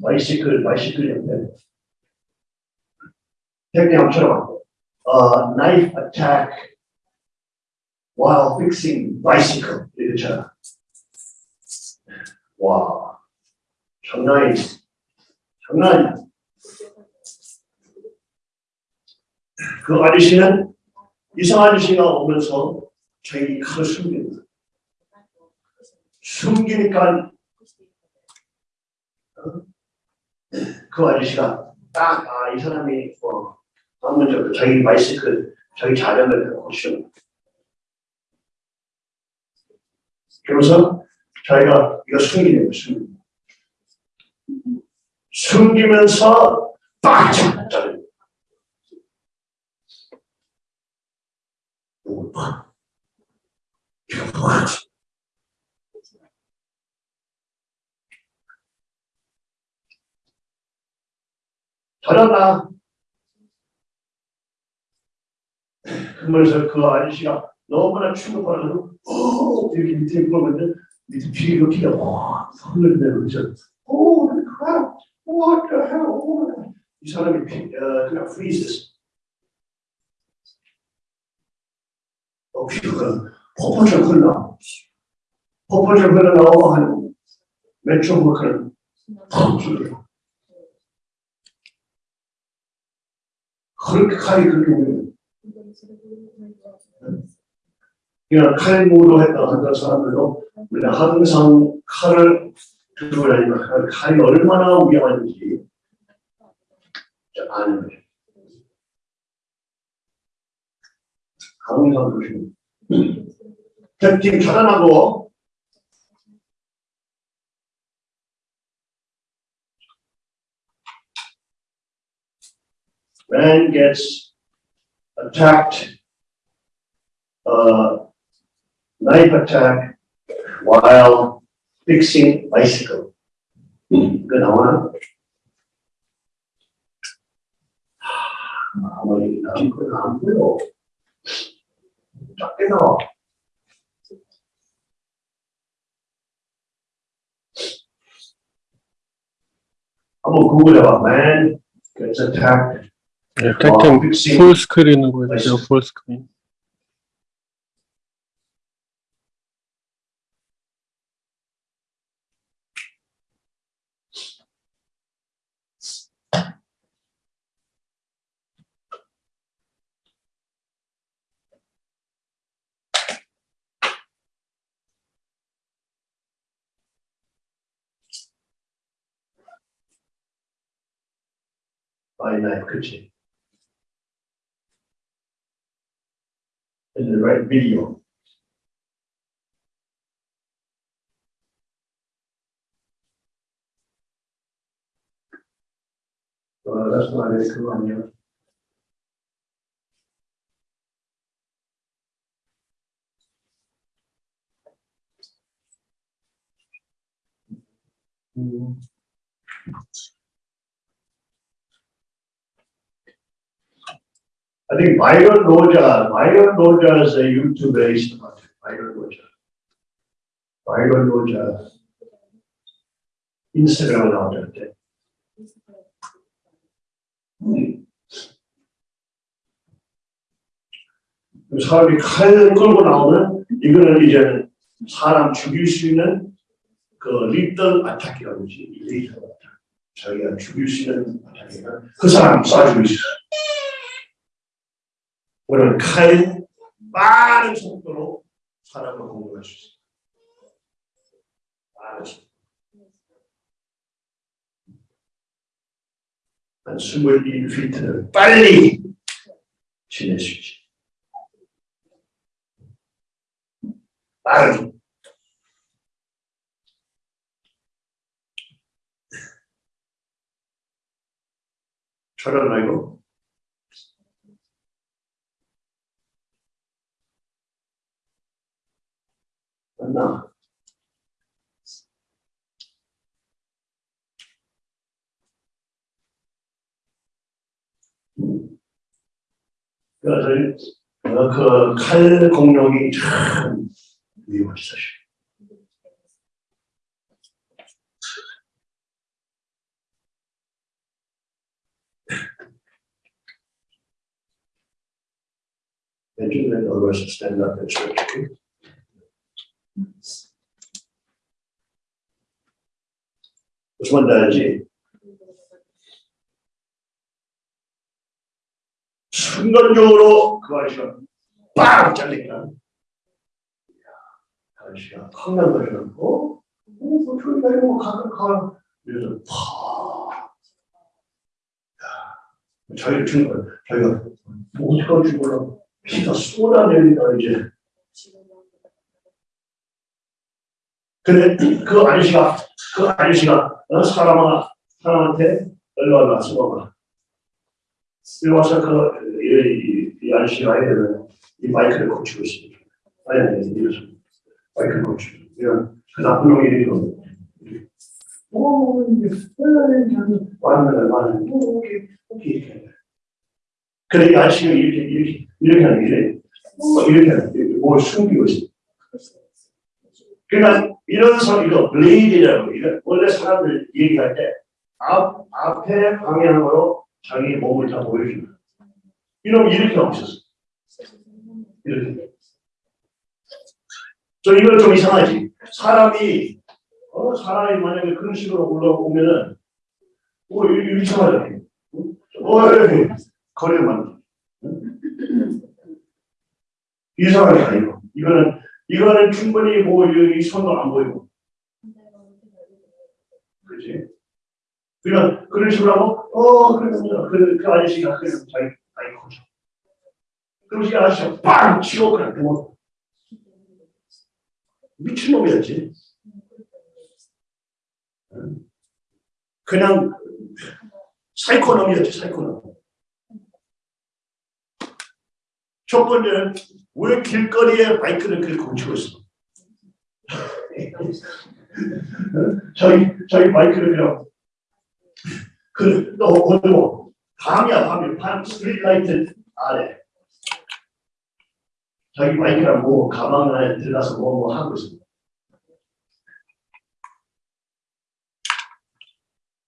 A: 바이시클, 바이시클이었는데 택티 한번 찾아봐. 어, knife attack while fixing bicycle 이렇잖아. 와, 장난이 장난이야. 그 아저씨는 이상 아저씨가 오면서 자기 칼을 숨깁니다. 숨기니까 그 아저씨가 딱, 아, 이 사람이, 뭐, 한번 저 자기 바이시클, 자기 자전거를 고치는 그러면서 자기가 이거 숨기는 거예요. 숨기면서 거예요. 빡! 빡! 잘한다. 그러면서 그 아저씨가 너무나 충격받아서 오 이렇게 밑에 보면 밑에 뒤로 피가 와 흘러내려 그래서 오 what the hell. 이 사람이 피, 어, 그냥 freezes 어, 피가 폭포처럼 흘러. 폭포처럼 흘러나오고 한 몇 초만 그냥 팍 흘러 그렇게 칼이 그렇게 오면 그냥 칼무로 했다 하던 사람들도 우리가 항상 칼을 들고 다니면 칼- 칼이 얼마나 위험한지 아는 거예요. 항상 조심. 특히 편안하고 man gets attacked, uh, knife attack while fixing bicycle. 이거 나오나? 하, 아무리 나온 건안 보여. 작게 나와. 한번 구글해봐. Man gets attacked
C: 네,
A: while
C: 탱탱
A: fixing
C: 풀 스크린으로 해주세요. 풀 스크린.
A: By knife, 그치? In the right video. Uh, that's not it, come on, yeah. Mm. I think Byron Roja, Byron Roja is a YouTuber, is not Byron Roja. Byron Roja. 인스타그램에 나오던데. 음. 사람이 칼 끌고 나오면 이거는 이제 사람 죽일 수 있는 그 리틀 아타키라고 하지. 리틀 아타키. 자기가 죽일 수 있는 아타키가 그 사람 쏴주고 있어. 우리는 칼 빠른 속도로 사람을 공격할 수 있어요. 빠른 속도. 한 21피트를 빨리 지낼 수. 빠른 속도. 저런 말고 맞나? 그래서 그 칼 공룡이 참 위험하지 사실. Benjamin always stand up and stretch. okay? 말인지 알지? 순간적으로 그 아저씨가 빵그 아저씨가 황당거리는 어? 어? 뭐 저기 가고 가, 가. 이래서 팍 죽는 거야 자기가 뭐 어떡할지 몰라 피가 쏟아내니까 이제 근데 그 아저씨가 그 아저씨가 어, 사람아 사람한테 와라 써봐. 일로 와서 그 이, 이, 이 아저씨가 되는 이 마이크를 고치고 있습니다. 아니 아니 이래서 마이크를 고치고 이런 그 나쁜 놈이. 오, 이제, 완전, 완전, 오케이, 오케이, 이렇게. 그래, 이 아저씨가 이렇게, 이렇게, 이렇게 하는 게, 뭐 이렇게 하는 게, 뭘 숨기고 있어. 그러니까, 이런 소리도 블레이드라고, 이거 원래 사람들 얘기할 때, 앞, 앞에 방향으로 자기 몸을 다 거야. 이런, 이렇게 없었어. 이렇게. 저 이거 좀 이상하지. 사람이 어, 사람이 만약에 그런 식으로 올라오면은, 어, 이거 이거 이상하잖아요. 어, 이렇게 거리만. 이상하게 아니고. 이거는, 이거는 충분히 뭐, 이, 이 손도 안 보이고. 그지? 그냥, 그런 식으로 하고, 어, 그러면, 그, 그 아저씨가 그냥 자기, 자기. 그럼 이 아저씨가 빵! 치고 그냥 누워. 미친놈이었지. 그냥 사이코놈이었지 사이코놈. 첫 번째는 왜 길거리에 바이크를 그렇게 고치고 있어? [LAUGHS] 저희 저희 바이크를 그냥 그냥 어두워 밤이야 밤이 밤 street light 아래 자기 바이크랑 뭐 가방 안에 들어가서 뭐 뭐 하고 있어.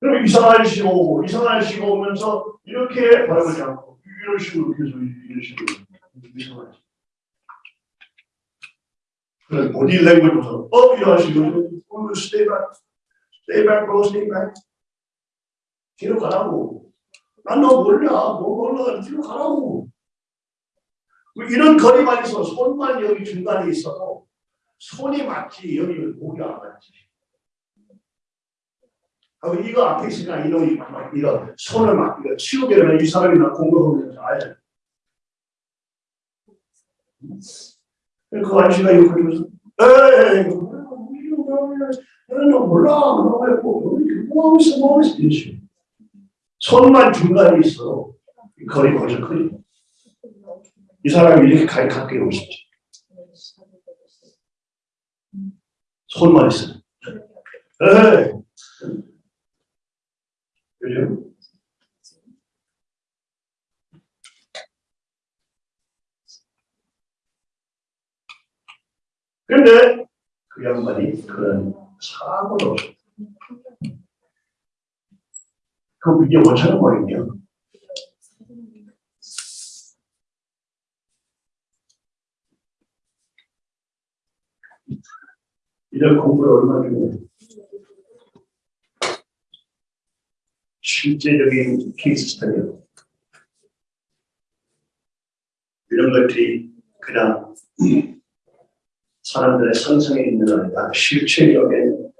A: 그럼 이상한 아저씨가 오고 이상한 아저씨가 오면서 이렇게 바라보지 않고 이런 식으로 계속 이런 식으로 이상한 아저씨. 그래 보디 랭귀지부터 어 이런 아저씨 어 stay back stay back bro stay back. 뒤로 가라고. 난너 몰라. 뭐 몰라. 뒤로 가라고. 이런 거리만 있어. 손만 여기 중간에 있어도 손이 맞지. 여기 목이 안 맞지. 하고 이거 앞에 있으니까 이놈이 막 이거 손을 막 이거 치우게 이 사람이 나 공격하면서 아예 그 아저씨가 이거 그러면서 에이 너 몰라. 너 뭐, 뭐 있어 뭐 있어? 이러시 손만 중간에 있어. 이 거리 크니 이 사람이 이렇게 가까이 오고 싶지 손만 있어 에이 그죠? 근데 그 양반이 그런 없어. 그 비디오 못 찾아버리냐? 이런 공부를 얼마나 중요해. 실제적인 케이스 스터디요. 이런 것들이 그냥 사람들의 상상에 있는 아니라 실체적인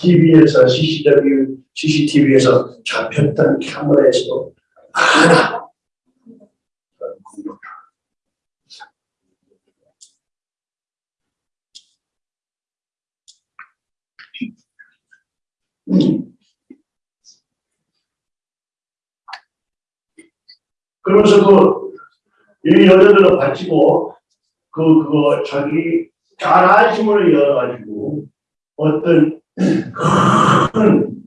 A: TV에서 CCW, CCTV에서 잡혔던 카메라에서도 하나 그런 공부다. 음. 그러면서 그, 이 여자들은 바치고, 그, 그거, 자기 자라심을 열어가지고, 어떤, 큰,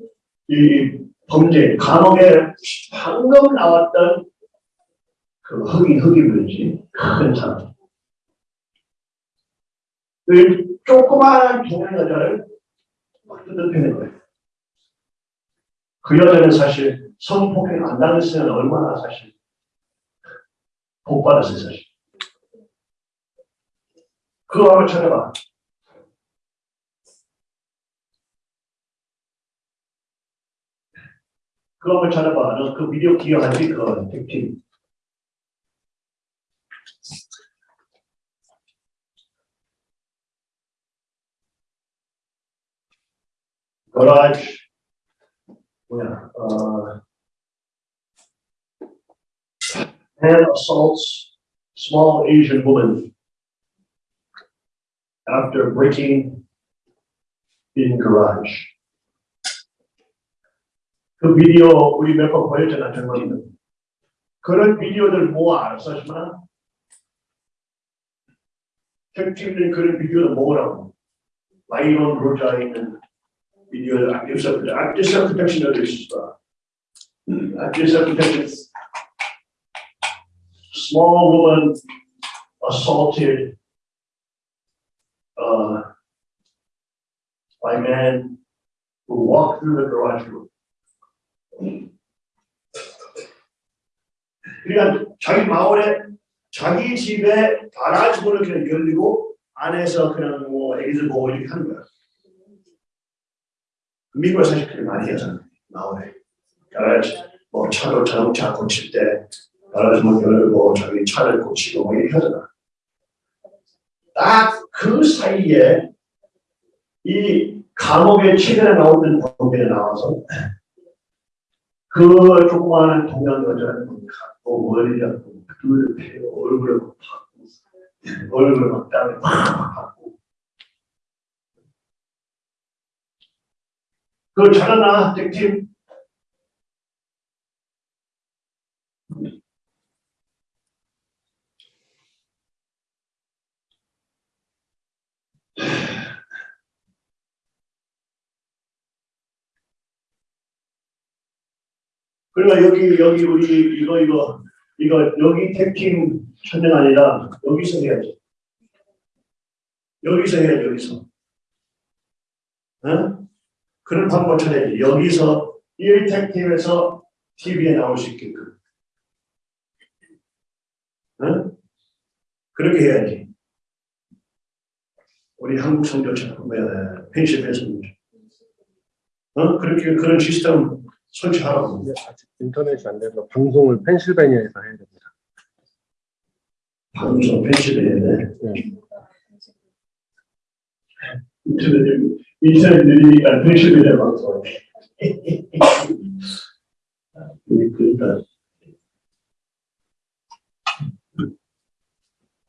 A: 이 범죄, 감옥에 방금 나왔던 그 흑인, 흑인이지, 큰 사람. 그 조그마한 동양 여자를 막 뜯어패는 거예요. 그 여자는 사실 성폭행 안 당했으면 얼마나 사실 복 받았어요, 사실. 그거 한번 찾아봐. 그거 한번 찾아봐. 너 그 비디오 기억하지? 그 택팀. 거라지 뭐야 어 man assaults small Asian woman after breaking in garage. 그 비디오 우리 몇 번 보였잖아, 젊은이들. 그런 비디오들 모아 알았어, 하지만 택팀은 그런 비디오를 모으라고. 마이론 로자에 있는 비디오를 active self-protection. active self-protection을 있었다. active self-protection. Small woman assaulted uh, by men who walked through the garage door. 그러니까 자기 마을에 자기 집에 가라지 문을 그냥 열리고 안에서 그냥 뭐 애기들 보고 이렇게 하는 거야. 미국에 사실 그렇게 많이 하잖아. 마을에 가라지 뭐 차도 자동차 고칠 때 가라지 문 열고 자기 차를 고치고 뭐 이렇게 하잖아. 딱 그 사이에 이 감옥에 최근에 나오던 범죄에 나와서 그 조그마한 동양 여자를 갖고 머리 잡고 눈을 패고 얼굴을 막 받고 얼굴을 막 땀에 막 받고. 그거 잘하나 택팀 그러니까 여기 여기 우리 이거 이거 이거 여기 택팀 천년 아니라 여기서 해야지. 여기서 해야지 여기서. 응? 그런 방법 찾아야지. 여기서 1택팀에서 TV에 나올 수 있게끔. 응? 그렇게 해야지. 우리 한국 성교처럼 뭐야 펜실베이션. 어? 그렇게 그런 시스템 설치하라고.
C: 근데 아직 인터넷이 안 돼서 방송을 펜실베니아에서 해야 됩니다.
A: 방송 펜실베이션에.
C: 네.
A: 인터넷 인터넷 느리니까 펜실베이션 방송. 그러니까.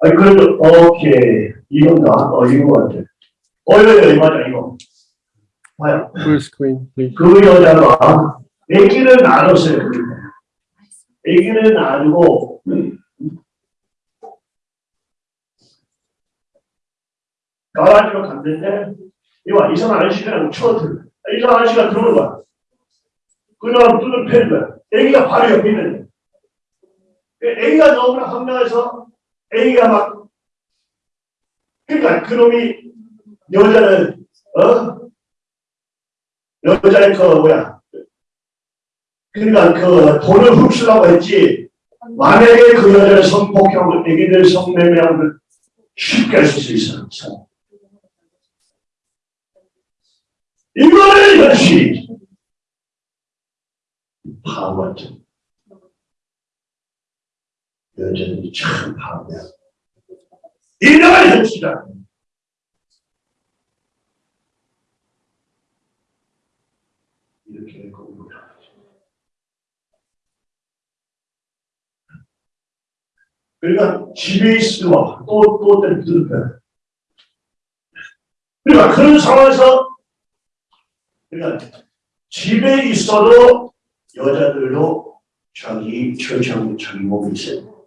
A: 아니 그래도 오케이 이건가? 어 이거 같아. 어 이거 이거 맞아 이거. 봐요.
C: Please.
A: 그 여자가 아기를 낳았어요. 아기를 낳고 가라지로 갔는데 이와 이상한 아저씨가 쳐들 이상한 아저씨가 들어오는 거야. 그냥 눈을 패는 거야. 아기가 바로 옆에 있는 거야. 아기가 너무나 황당해서 아기가 막 그러니까 그놈이 여자는 어? 여자의 그 뭐야? 그러니까 그 돈을 훔치려고 했지. 만약에 그 여자를 성폭행하고 애기들 성매매하고 쉽게 할 수 있어 이거는 현실 같은 여자들이 참 바보야 이런 현실이다 이렇게 하죠. 그러니까 집에 있으면 또또 들을까 그러니까 그런 상황에서 그러니까 집에 있어도 여자들도 자기 처장 자기 몸이 있어요.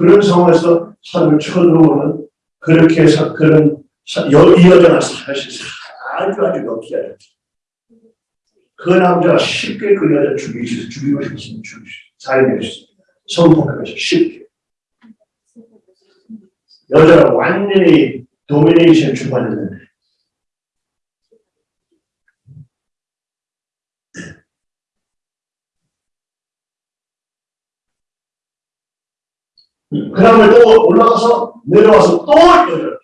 A: 그런 상황에서 사람을 쳐들어오는 그렇게 해서 그런 사- 여, 이 여자가 사실 아주 아주 럭키하죠. 그 남자가 쉽게 그 여자 죽이고 싶 죽이고 싶으면 살게 했어. 성폭행해서 쉽게. 여자가 완전히 도미네이션 주관했는데. 그 다음에 또 올라가서 내려와서 또 여자.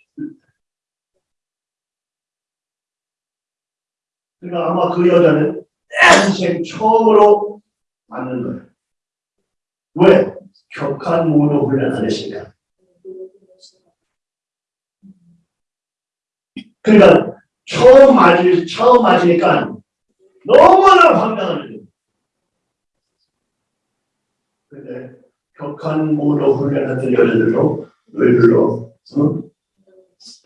A: 그러니까 아마 그 여자는 인생 처음으로 맞는 거예요. 왜? 격한 무도 훈련 안 했으니까. 그러니까 처음 맞을 처음 맞으니까 너무나 거예요. 근데 격한 무도 훈련하던 여자들도 의외로 어?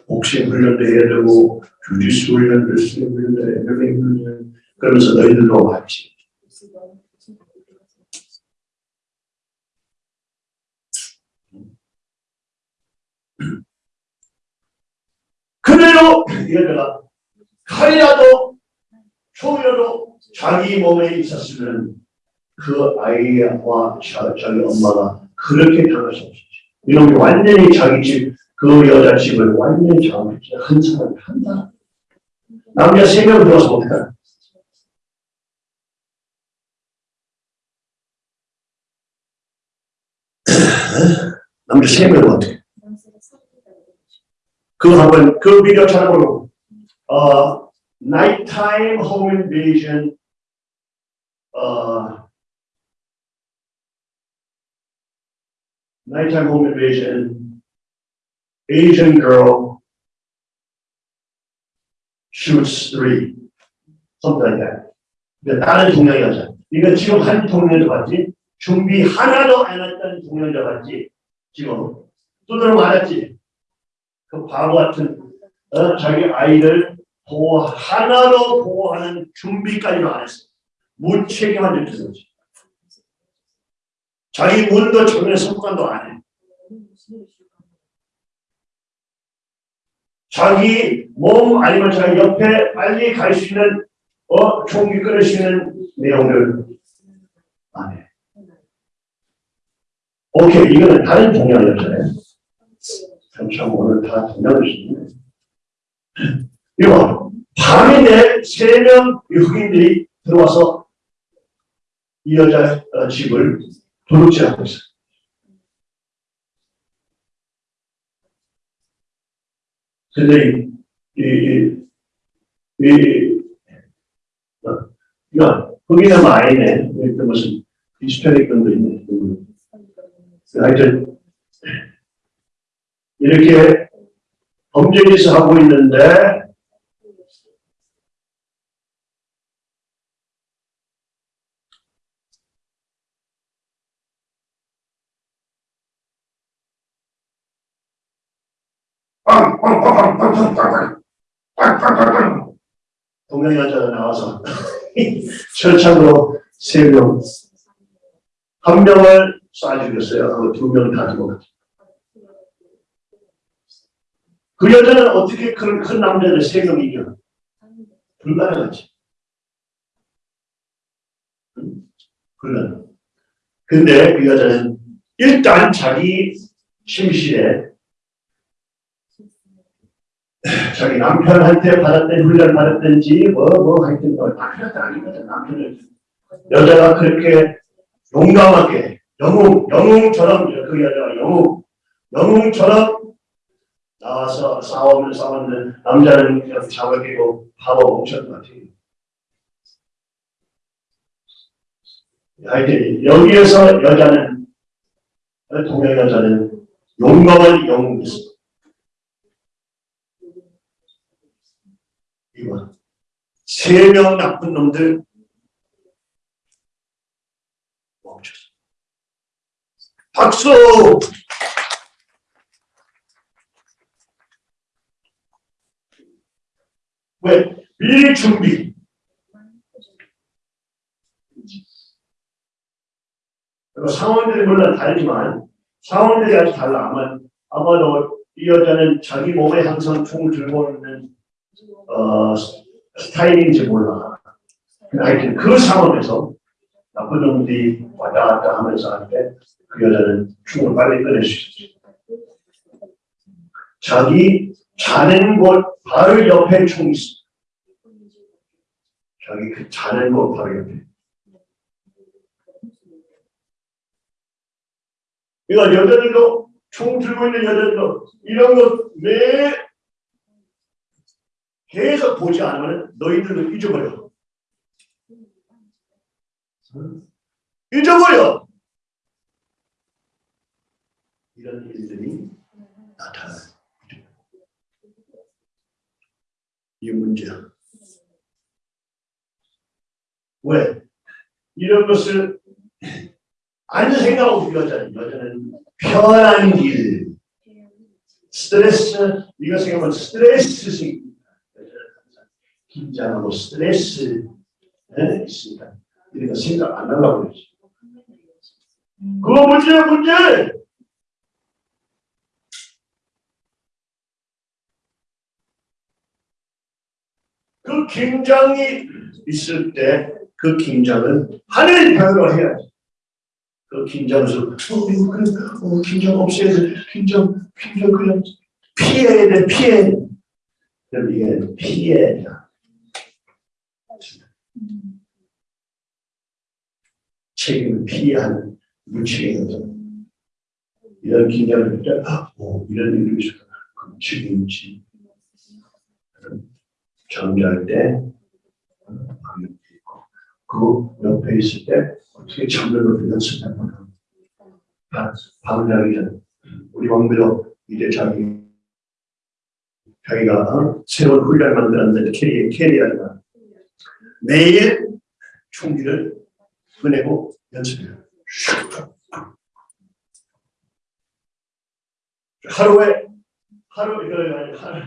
A: 복싱 훈련도 해야 되고 주짓수 훈련도 스윙 훈련도 MMA 훈련 그러면서 너희들도 왔지. 그대로 얘들아 칼이라도 총이라도 자기 몸에 있었으면 그 아이와 자, 자기 엄마가 그렇게 당할 수 없었지. 이놈이 완전히 자기 집, 그 여자 집을 완전히 장악했지. 한 사람, 한 사람. 남자 세 명 들어서 어떡하 남자 세 명은 어떻게? 그거 한번, 그 비디오 찾아보고, 어, nighttime home 어, nighttime home invasion, Asian girl shoots three, something like that. 근데 다른 동양 여자. 이거 지금 한 동양 여자 봤지? 준비 하나도 안 했던 동양 여자 봤지? 지금. 두드러 맞았지? 그 바보 같은, 어, 자기 아이를 보호, 하나로 보호하는 준비까지도 안 했어. 무책임한 짓을 했지. 자기 문도 전에 습관도 안 해. 자기 몸 아니면 자기 옆에 빨리 갈 수 있는 어 총기 끊을 수 있는 내용을 안 해. 오케이 이거는 다른 동양이었잖아요. 참 오늘 다 동양을 쓰네. 이거 밤인데 세명 흑인들이 들어와서 이 여자 어, 집을 두렵지 않고 있어요. 근데 이, 이, 이, 어, 이거, 흑인의 마인에 있던 것은 히스패닉 건도 있네. 하여튼 이렇게 범죄에서 하고 있는데 동양이 여자가 나와서 [LAUGHS] 철창으로 세 명, 한 명을 쏴 죽였어요. 두명다 죽었죠. 그 여자는 어떻게 그런 큰 남자를 세 명이 이겨? 불가능하지. 응? 불가능. 근데 그 여자는 일단 자기 침실에 자기 남편한테 받았던 훈련 받았든지 뭐뭐 하여튼 뭐 남편한테 아니거든 남편을 여자가 그렇게 용감하게 영웅 영웅처럼 그 여자가 영웅 영웅처럼 나와서 싸우면 싸웠는데 남자는 그냥 잡아 끼고 바보 뭉쳤던 것 같아요. 하여튼 여기에서 여자는 동양 여자는 용감한 영웅이었어. 이거 세명 나쁜 놈들 멈췄어. 박수! 왜? 미리 준비. 상황들이 물론 다르지만 상황들이 아주 달라. 아마 아마도 이 여자는 자기 몸에 항상 총을 들고 있는 어, 스타일인지 몰라. 하여튼 그 상황에서 나쁜 놈들이 왔다 갔다 하면서 할때 그 여자는 충을 빨리 끊을 수 있지. 자기 자는 곳 바로 옆에 총이 있어. 자기 그 자는 곳 바로 옆에. 그러니까 여자들도 총 들고 있는 여자들도 이런 거매 계속 보지 않으면 너희들도 잊어버려. 잊어버려. 이런 일들이 나타나. 이 문제야. 왜? 이런 것을 안 생각하고 여자는 여자는 편한 길, 스트레스, 네가 생각하면 스트레스. 긴장하고 스트레스 네? 있으니까 우리가 생각 안 하려고 그러지. 그거 문제야 문제. 그 긴장이 있을 때 그 긴장은 하늘 별로 해야지. 그 긴장에서 어, 이거 그래, 어, 긴장 없애야 돼. 긴장, 긴장 그냥 피해야 돼. 피해. 그럼 이게 피해야. 책임을 피하는 무책임이거든. 이런 할 때, 아, 오, 이런 일이 있어. 그럼 책임지. 정리할 때, 어, 마음이 있고, 그 옆에 있을 때, 어떻게 정면으로 연습해보나. 자기 전, 우리 왕비로 이제 자기, 자기가 어? 새로운 훈련을 만들었는데, 캐리, 캐리어가 매일 총기를 꺼내고 연습해요. 하루에 하루 이거 하루,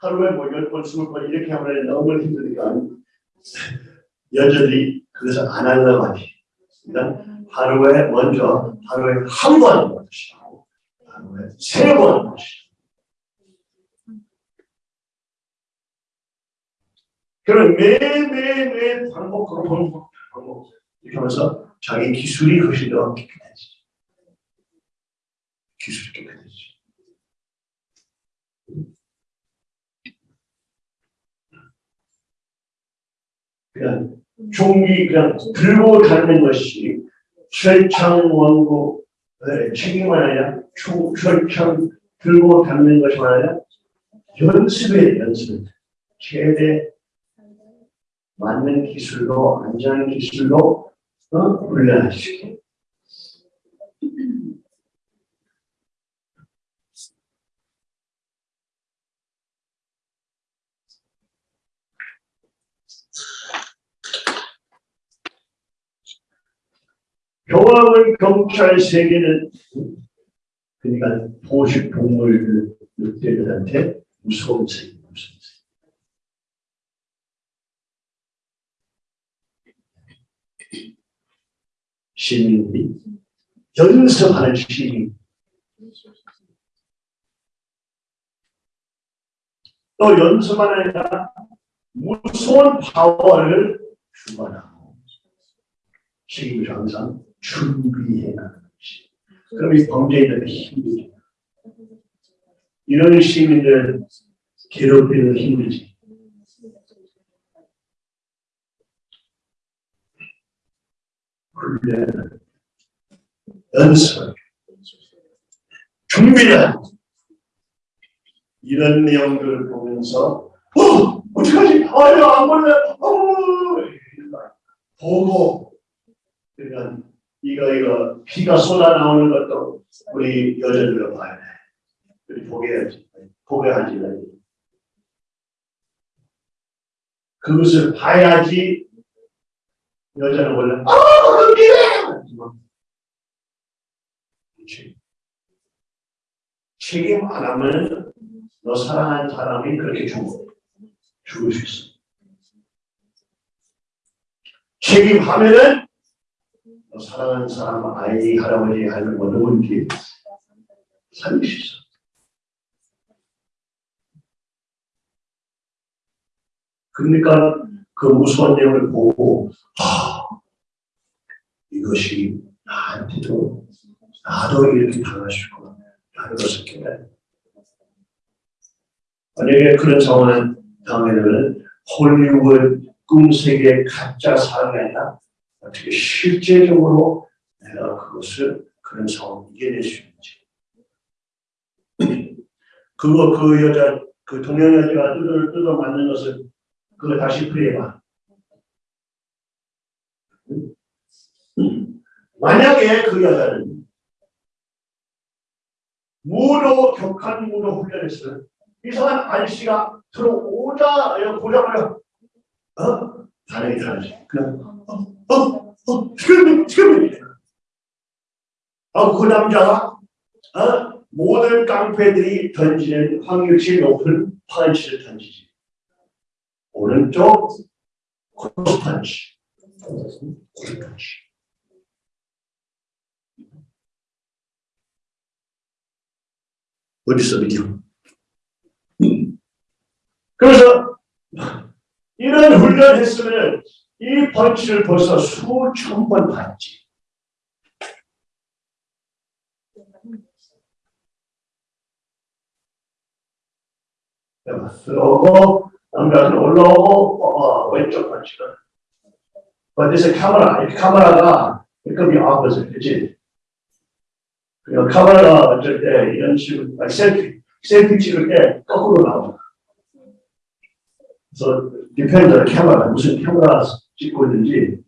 A: 하루에 뭐열 번, 이렇게 하면 너무 힘드니까 여자들이 그것을 안 하려고 하지. 일단 하루에 먼저 하루에 한 번 하시고 하루에 세번 그런 매매매 반복하고 반복 반복 이렇게 하면서 자기 기술이 훨씬 더 깨끗해지죠. 기술이 깨끗해지죠. 그냥 종기 그냥 들고 다니는 것이 철창 원고 책임만 아니라 총 철창 들고 다니는 것만 아니라 연습에 연습 최대 맞는 기술로 안전한 기술로 어? 훈련하시게 경험은 경찰 세계는 그러니까 포식 동물 늑대들한테 무서운 세계, 무서운 세계. 시민들이 연습하는 시민, 또 연습만 아니라 무서운 파워를 주관하고 책임을 항상 준비해 나가는 것이. 그럼 이 범죄인들이 힘들죠. 이런 시민들 괴롭히는 힘들지. 훈련, 연습, 준비를 이런 내용들을 보면서 어! 어떡하지? 아유 안 볼래? 어! 보고 그러니까 이거 이거 피가 쏟아 나오는 것도 우리 여자들로 봐야 돼. 우리 보게 해야지. 보게 하지 말고. 그것을 봐야지 여자는 원래 아 그래 그렇지. 책임 안 하면 너 사랑하는 사람이 그렇게 죽어 죽을 수 있어. 책임하면은 너 사랑하는 사람 아이 할아버지 하는 거 누군지 살릴 수 있어. 그러니까 그 무서운 내용을 보고 아, 이것이 나한테도 나도 이렇게 있구나 하는 것을 깨달아. 만약에 그런 상황을 당하면 홀리우드 꿈세계 가짜 사람이 아니라 어떻게 실제적으로 내가 그것을 그런 상황을 이겨낼 수 있는지. 그거 그 여자 그 동양 여자가 뜯어 뜯어 맞는 것을 그거 다시 풀이해봐. 만약에 그 여자는 무로 격한 무로 훈련했으면 이상한 아저씨가 들어오자 보자마자 어? 반응이 다르지. 그냥 어? 어? 어? 남자가 어? 모든 깡패들이 던지는 확률치 높은 펀치를 던지지. 오른쪽 크로스 펀치. 크로스 펀치. 어디 있어 비디오? 그래서 이런 훈련을 했으면 이 펀치를 벌써 수천 번 봤지. 들어오고 남자는 올라오고 어, 왼쪽 펀치가 어디서 카메라 이 카메라가 급이 앞에서 그지? 그냥 카메라가 어쩔 때 이런 식으로 아니, 셀피 셀피 찍을 때 거꾸로 나오잖아 그래서 디펜더 카메라 무슨 카메라 찍고 있는지.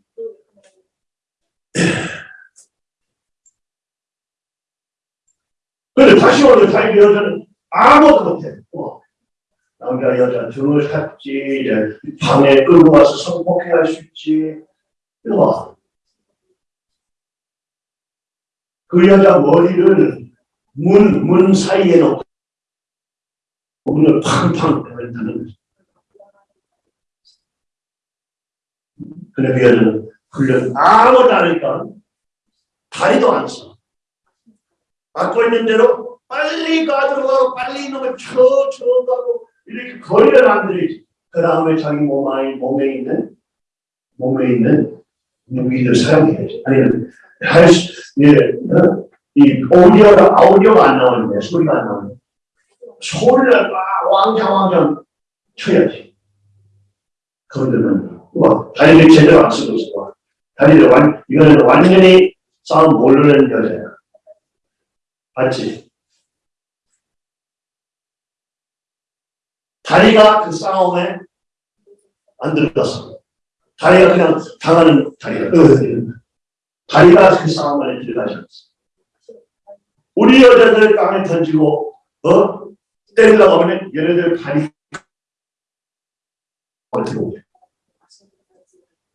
A: [CLEARS THROAT] 근데 다시 오는 다이 여자는 아무것도 못해 어. 남자 여자 등을 샀지 이제 방에 끌고 와서 성폭행 할 수 있지 이거 봐. 그 여자 머리를 문, 문 사이에 놓고 문을 팡팡 때린다는 거지. 근데 그 여자는 훈련 아무것도 안 하니까 다리도 안 써. 갖고 있는 대로 빨리 가들어가고 빨리 이놈을 쳐, 쳐 가고 이렇게 거리를 만들지. 그 다음에 자기 몸 안에, 몸에 있는, 몸에 있는 무기를 사용해야지. 아니면, 할 수, 예, 어? 이 오디오가, 아우디오가 안 나오는데, 소리가 안 나오는데, 소리를 막 왕장왕장 쳐야지. 그러면, 와, 다리를 제대로 안 쓰고 있어. 다리를 완, 이거는 완전히 싸움 모르는 여자야. 맞지? 다리가 그 싸움에 안 들어갔어. 다리가 그냥 당하는 다리가. 다리가 그 싸움 안에 들어가지 않았어. 우리 여자들 땅에 던지고, 어? 때리려고 하면 얘네들 다리 어떻게 오게?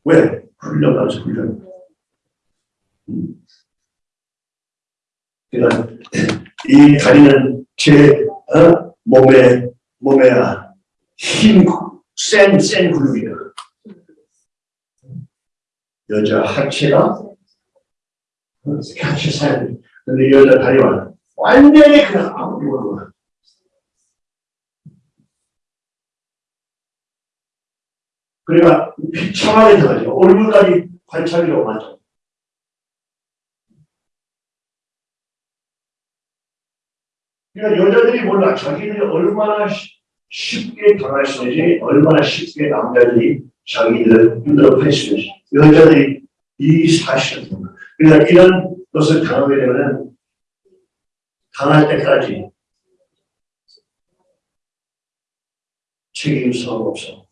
A: 왜? 훈련하지, 훈련. 음. 그러니까 이 다리는 제 어? 몸에 몸에 힘, 센, 센 그룹이야. 여자 하체가 하체 사연. 근데 여자 다리와 완전히 그냥 아무것도 그러니까 비참하게 들어가죠. 얼굴까지 관찰이라고 맞죠. 그러니까 여자들이 몰라. 자기들이 얼마나 쉽게 당할 수 있는지, 얼마나 쉽게 남자들이 자기들 힘들어 있는지. 여자들이 이 사실을 그러니까 이런 것을 당하게 되면 당할 때까지 책임성 없어.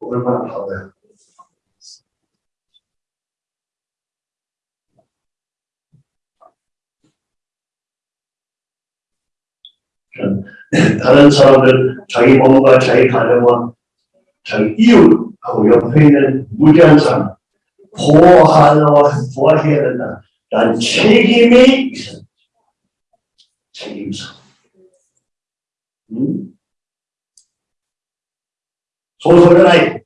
A: 얼마나 바보야. 다른 사람들 자기 몸과 자기 가정과 자기 이웃하고 옆에 있는 무지한 사람 보호하려 보호해야 된다. 난 책임이 있어. 책임서. 음? 소설은 아이.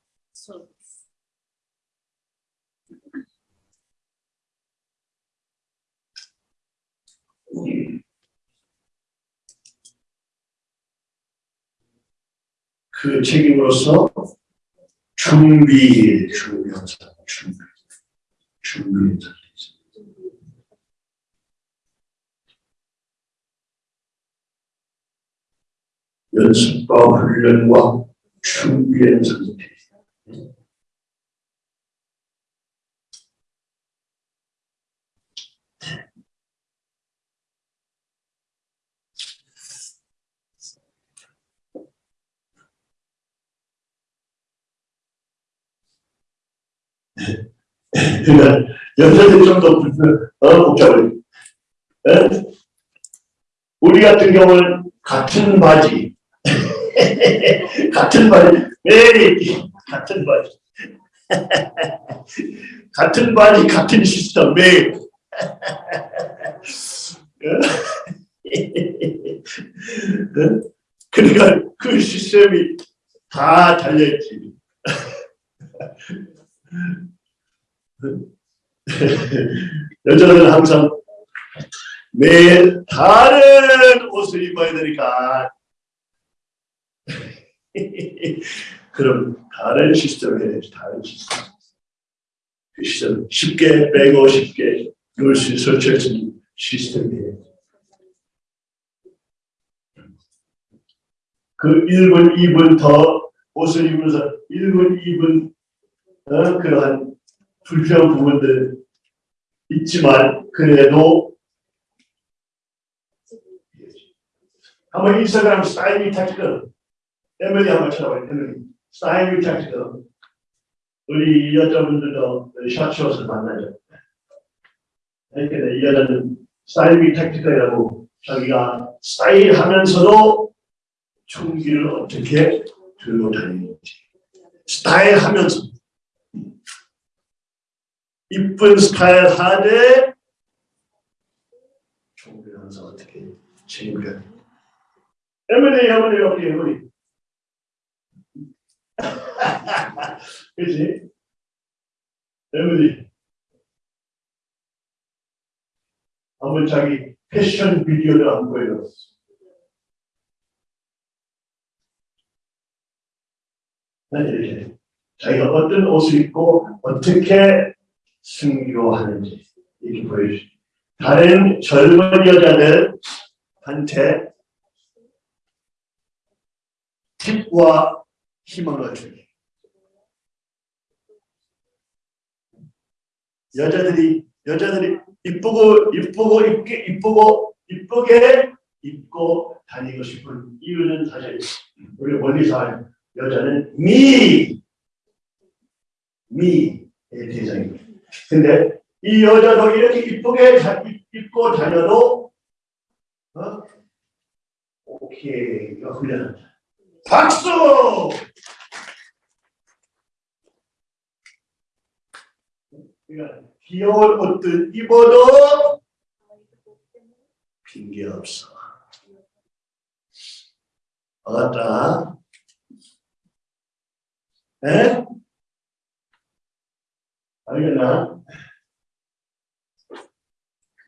A: 그 책임으로서 준비, 준비하자, 준비, 준비하자. 연습과 훈련과 준비의 상태. 그러니까 여자들이 좀더 어, 복잡해. 에? 우리 같은 경우는 같은 바지, [LAUGHS] 같은 바지, 매일 같은 바지, [LAUGHS] 같은 바지, 같은 시스템 매일. [LAUGHS] 그러니까 그 시스템이 다 달려있지. [LAUGHS] 여자들은 항상 매일 다른 옷을 입어야 되니까. [LAUGHS] 그럼 다른 해야지 다른 시스템. 그 시스템 쉽게 빼고 쉽게 넣을 수 있어 설치해진 시스템이에요 그 1분 2분 더 옷을 입으면서 1분 2분 어, 그러한 불필요한 부분들 있지만 그래도 한번 인스타그램 Style Me Tactical 에밀리 한번 찾아봐요 에밀리 Style Me Tactical 우리 여자분들도 샷쇼를 만나죠. 근데 이 여자는 Style Me Tactical이라고 자기가 style하면서도 총기를 어떻게 들고 다니는지. 스타일하면서 이쁜 스타일 하되 총기를 하면서 어떻게 챙겨 에밀리 에밀리 여기 에밀리 그치? 에밀리 한번 자기 패션 비디오를 안 보여줬어. 자기가 어떤 옷을 입고 어떻게 승리하는지 이렇게 보여주죠. 다른 젊은 여자들한테 팁과 희망을 주기. 여자들이 여자들이 이쁘고 이쁘고 이쁘게 이쁘고 이쁘게 입고 다니고 싶은 이유는 사실 우리 알 여자는 미 미의 대상입니다. 근데 이 여자도 이렇게 이쁘게 입고 다녀도 어? 오케이 이거 훈련한다. 박수! 그러니까 귀여운 옷들 입어도 핑계 없어. 알았다? 에? 알겠나?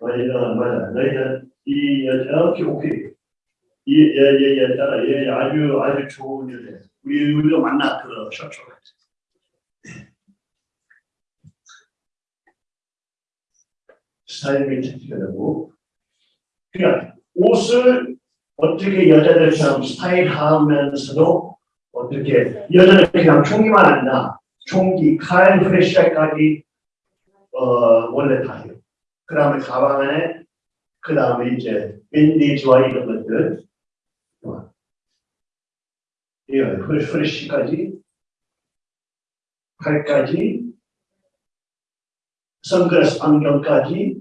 A: 너희는 맞아. 너희는 이 여자 오케이. 이얘얘 여자 얘 아주 아주 좋은 여자. 우리 우리도 만나 들어 셔츠. 스타일 메이트라고. 그러니까 옷을 어떻게 여자들처럼 스타일하면서도 어떻게 여자는 그냥 총기만 안 나. 총기, 칼, 프레시까지 어, 원래 다 해요. 그 다음에 가방 안에 그 다음에 이제 밴디지와 이런 것들 예, 프레시까지 칼까지 선글라스 안경까지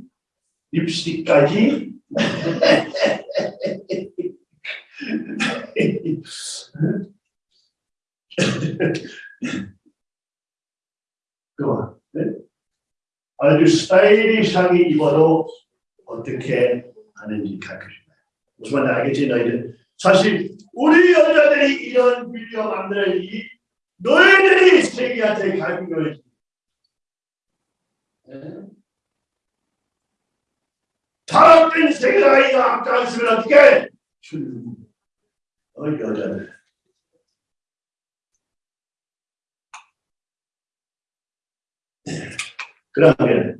A: 립스틱까지 [LAUGHS] 그만. 네? 아주 스타일리시하게 입어도 어떻게 하는지 가르쳐줍니다. 무슨 말인지 알겠지 너희들? 사실 우리 여자들이 이런 비디오 만들어야지 너희들이 세계한테 가르친 거지. 네? 타락된 세계가 이거 아까 있으면 어떻게? 어 여자들. 그러면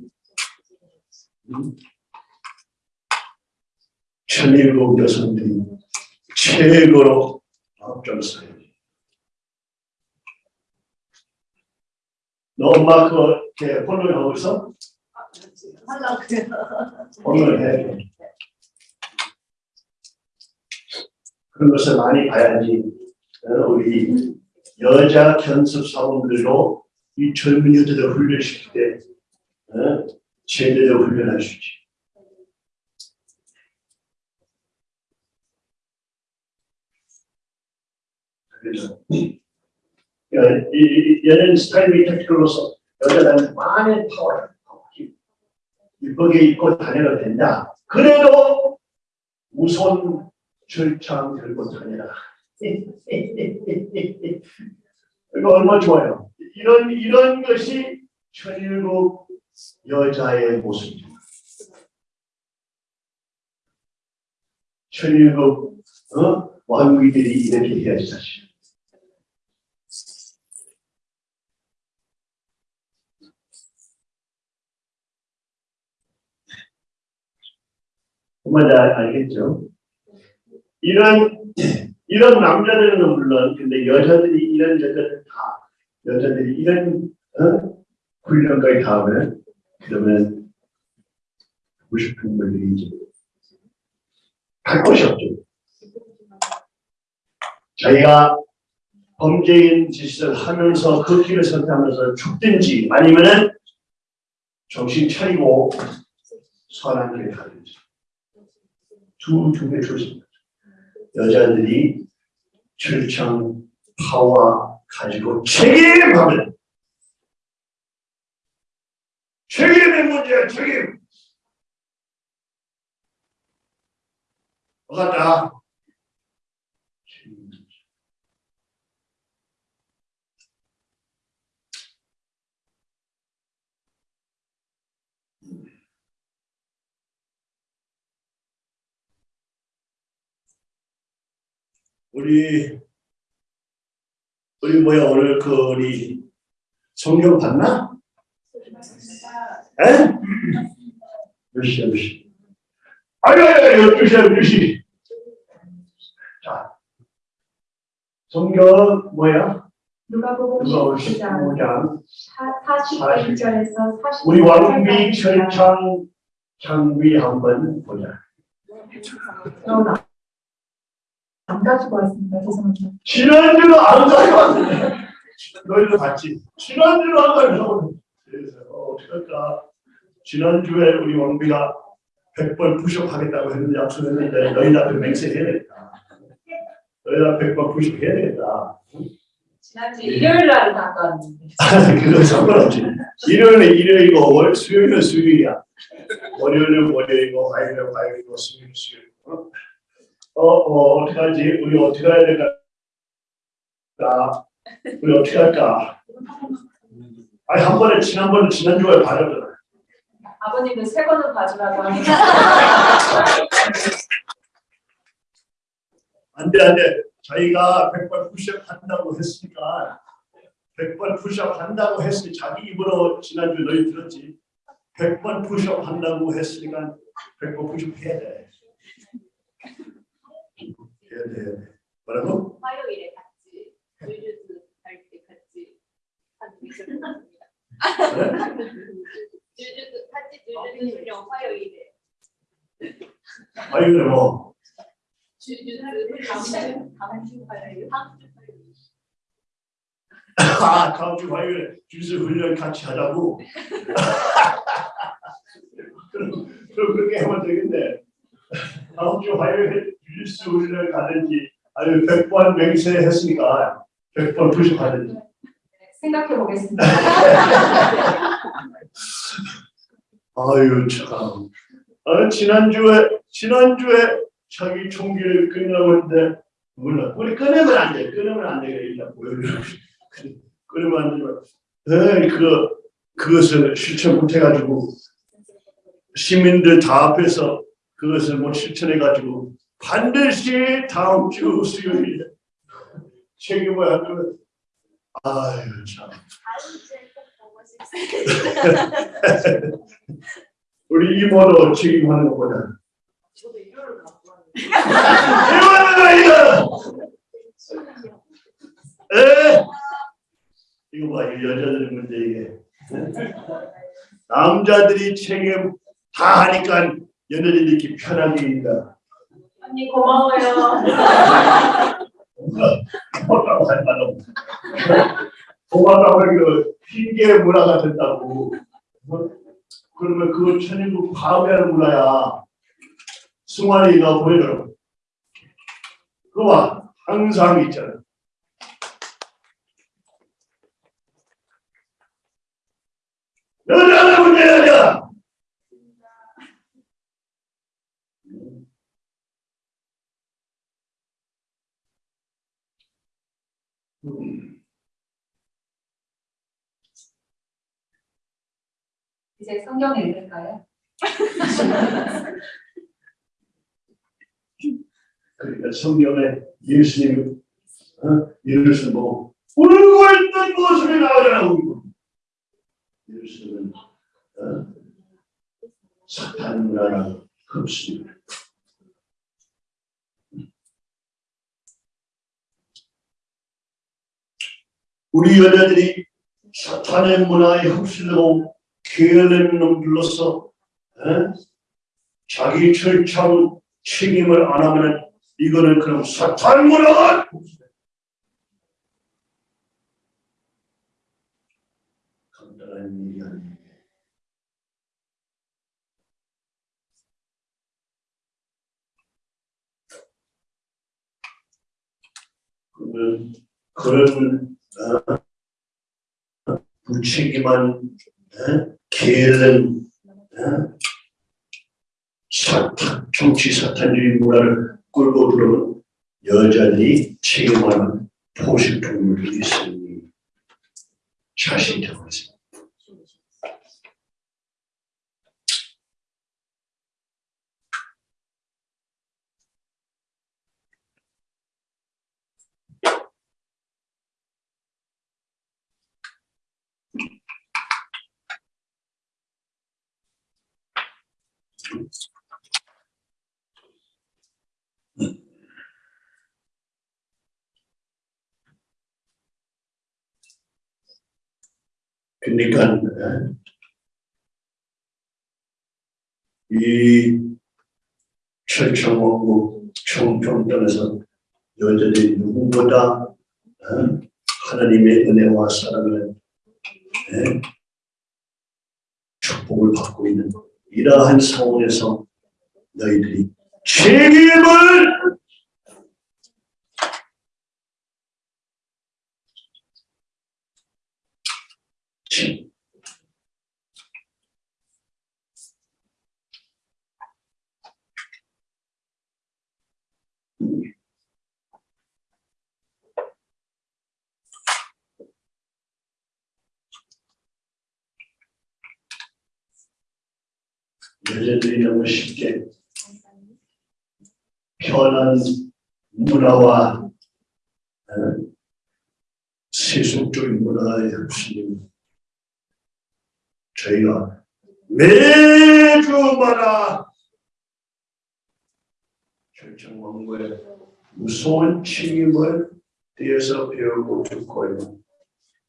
A: 음, 천일국 여성들이 최고로 앞장서요. 너 엄마 그거 이렇게 폰을 하고 있어? 폰을 해. 그런 것을 많이 봐야지 어, 우리 여자 견습 사원들도 이 젊은 여자들 훈련시킬 때 어, 제대로 훈련할 수 있지. 그래서 얘는 스타일이 택티컬로서 여자들한테 많은 파워를. 이쁘게 입고 다녀도 된다. 그래도 우선 철창 들고 다녀라. [LAUGHS] 이거 얼마 좋아요. 이런 이런 것이 천일국 여자의 모습입니다. 천일국 어? 왕비들이 이렇게 해야지 사실. 정말 잘 알겠죠? 이런 [CLEARS THROAT] 이런 남자들은 물론 근데 여자들이 이런 여자들 다 여자들이 이런 어? 훈련까지 다 하면 그러면 하고 싶은 분들이 이제 갈 곳이 없죠. 자기가 범죄인 짓을 하면서 그 길을 선택하면서 죽든지 아니면은 정신 차리고 선한 길을 가든지 두 중에 조심. 여자들이 철창 파와 가지고 책임하면 책임의 문제야 책임. 뭐같다 우리 우리 뭐야 오늘 그 우리 성경 봤나? 에? 몇 시야 몇 시? 아니 아니 열두 시야 열두 시. 자 성경 뭐야?
D: 누가복음
A: 누가
D: 19장
A: 15장
D: 41절에서 40절
A: 우리 왕비 철창 장비 한번 보자.
D: 안 가지고 왔습니다. 죄송합니다.
A: 지난주로 안 가져왔는데 너희도 봤지? 지난주로 안 가져왔는데 그래서 어, 어떡할까 지난주에 우리 왕비가 100번 푸시업 하겠다고 했는데 약속했는데 너희 다그 맹세 해야 되겠다 너희 다 100번 푸시업 해야 되겠다
E: 지난주 일요일 [LAUGHS]
A: 그거 상관없지 일요일은 일요일이고 월, 수요일은 수요일이야 월요일은 월요일이고 화요일은 화요일이고 수요일은 수요일이고 어, 어, 어떡하지? 우리 어떻게 해야 될까? 우리 어떻게 할까? 아니, 한 번에, 지난번에, 지난주에 받았잖아.
E: 아버님은 세 번은 봐주라고 하니까 [LAUGHS]
A: 안 돼, 안 돼. 자기가 100번 푸시업 한다고 했으니까, 100번 푸시업 한다고 했으니, 자기 입으로 지난주 너희 들었지? 100번 푸시업 한다고 했으니까, 100번 푸시업 해야 돼. 해야 돼, 해야 돼. 뭐라고?
F: 화요일에 같이 주주주 할때 같이 한 미션 했습니다. 주주주 같이 주주주 훈련 화요일에
A: 그래, 뭐.
F: 화요일
A: 아, 다음 주 화요일에 주스 훈련 같이 하자고. 그럼, [LAUGHS] 그럼 그렇게 하면 되겠네. 다음 주 화요일에 주스 훈련 가든지, 아니면 100번 맹세 했으니까 100번 푸시 가든지.
D: 생각해 보겠습니다. [LAUGHS]
A: 아유, 참. 아, 지난주에, 지난주에 자기 총기를 했는데, 몰라. 우리 끊으면 안 돼. 끊으면 안 돼. 일단 보여주고. 끊으면 안 되지만, 에이, 그, 그것을 실천 못해가지고, 시민들 다 앞에서 그것을 못 실천해가지고, 반드시 다음 주 수요일에 책임을 하면, 아유, 참. [LAUGHS] 우리 이모도 책임하는 것보다. 이거는 이거! 에? 이거 봐, 이 여자들 문제 이게. 남자들이 책임 다 하니까 얘네들이 이렇게 편하게 있다.
E: 언니 고마워요
A: 고맙다고 할 없어. 고맙다고 하기로 핑계 문화가 된다고. 어? 그러면 그 천인국 파괴하는 문화야. 승환이가 보여줘. 그와 항상 있잖아. 여자는 문제 여자. 음.
D: 이제 성경 읽을까요? [LAUGHS]
A: 그러니까 성경에 예수님 어? 예수님 뭐 울고 있던 모습이 나오더라고 예수님은 어? 사탄 문화나 흡수입니다. 우리 여자들이 사탄의 문화에 흡수되고 게으른 놈들로서 어? 자기 철창 책임을 안 하면 이거는 그럼 사탄 문화가 간단한 일이 아니에요. 그런 어, 무책임한 어, 게으른 어, 사탄, 정치 사탄주의 문화를 끌고 들어온 여자들이 책임하는 포식동물들이 있으니 자신이 되고 있습니다. 그러니까 어, 이 철창원국 총평전에서 여자들이 누구보다 어, 하나님의 은혜와 사랑을 예, 축복을 받고 있는 이러한 상황에서 너희들이 책임을 지- 너무 쉽게. 편한 문화와 어, 세속적인 문화에 흡수된 저희가 매주마다 결정왕국의 무서운 책임을 뒤에서 배우고 듣고 있는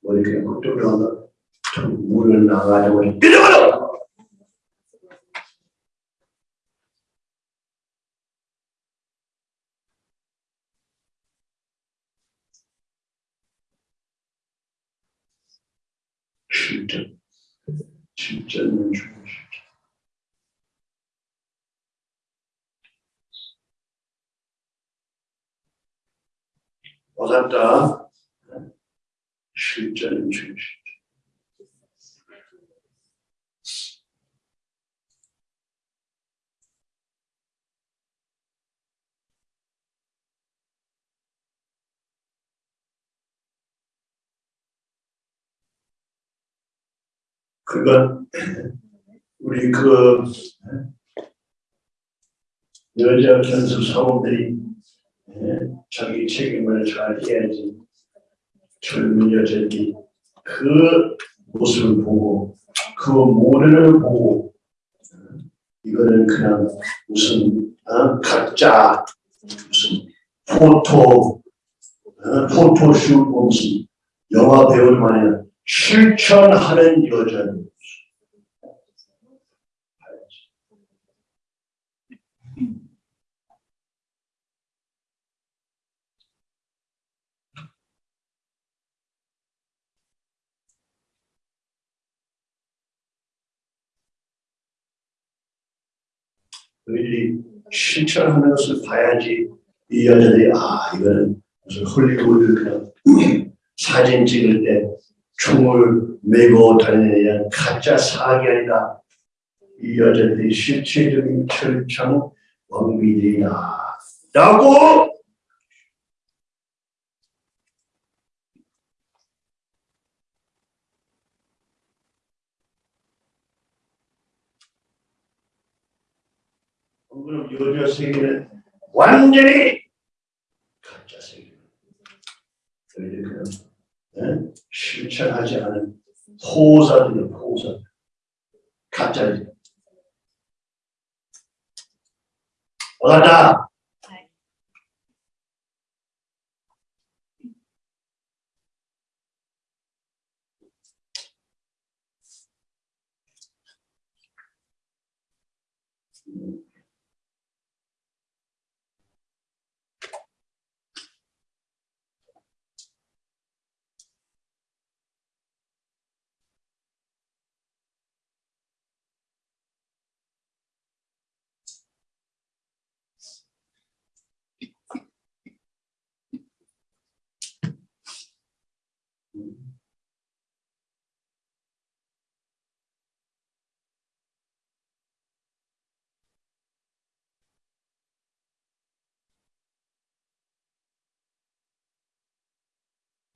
A: 뭐 이렇게 그쪽으로 문을 나가려고 이러거라 진짜 진짜는 죽으시죠. 와갔다 실전은 죽으시죠. 그건 [LAUGHS] 우리 그 여자 견수 사원들이 예, 자기 책임을 잘 해야지 젊은 여자들이 그 모습을 보고 그 모델을 보고 어, 이거는 그냥 무슨 어, 가짜 무슨 포토 어, 포토슛 무슨 영화 배우를 만에 실천하는 여자들 너희들이 실천하는 것을 봐야지 이 여자들이 아 이거는 무슨 헐리우드 그냥 사진 찍을 때 총을 메고 다니는 가짜 사기이다. 이 여자들이 실체적인 철창 원민이다. 라고 그럼 여자 세계는 완전히 가짜 세계. 그러니까 실천하지 않은 호사들은 호사. 가짜들. 와다.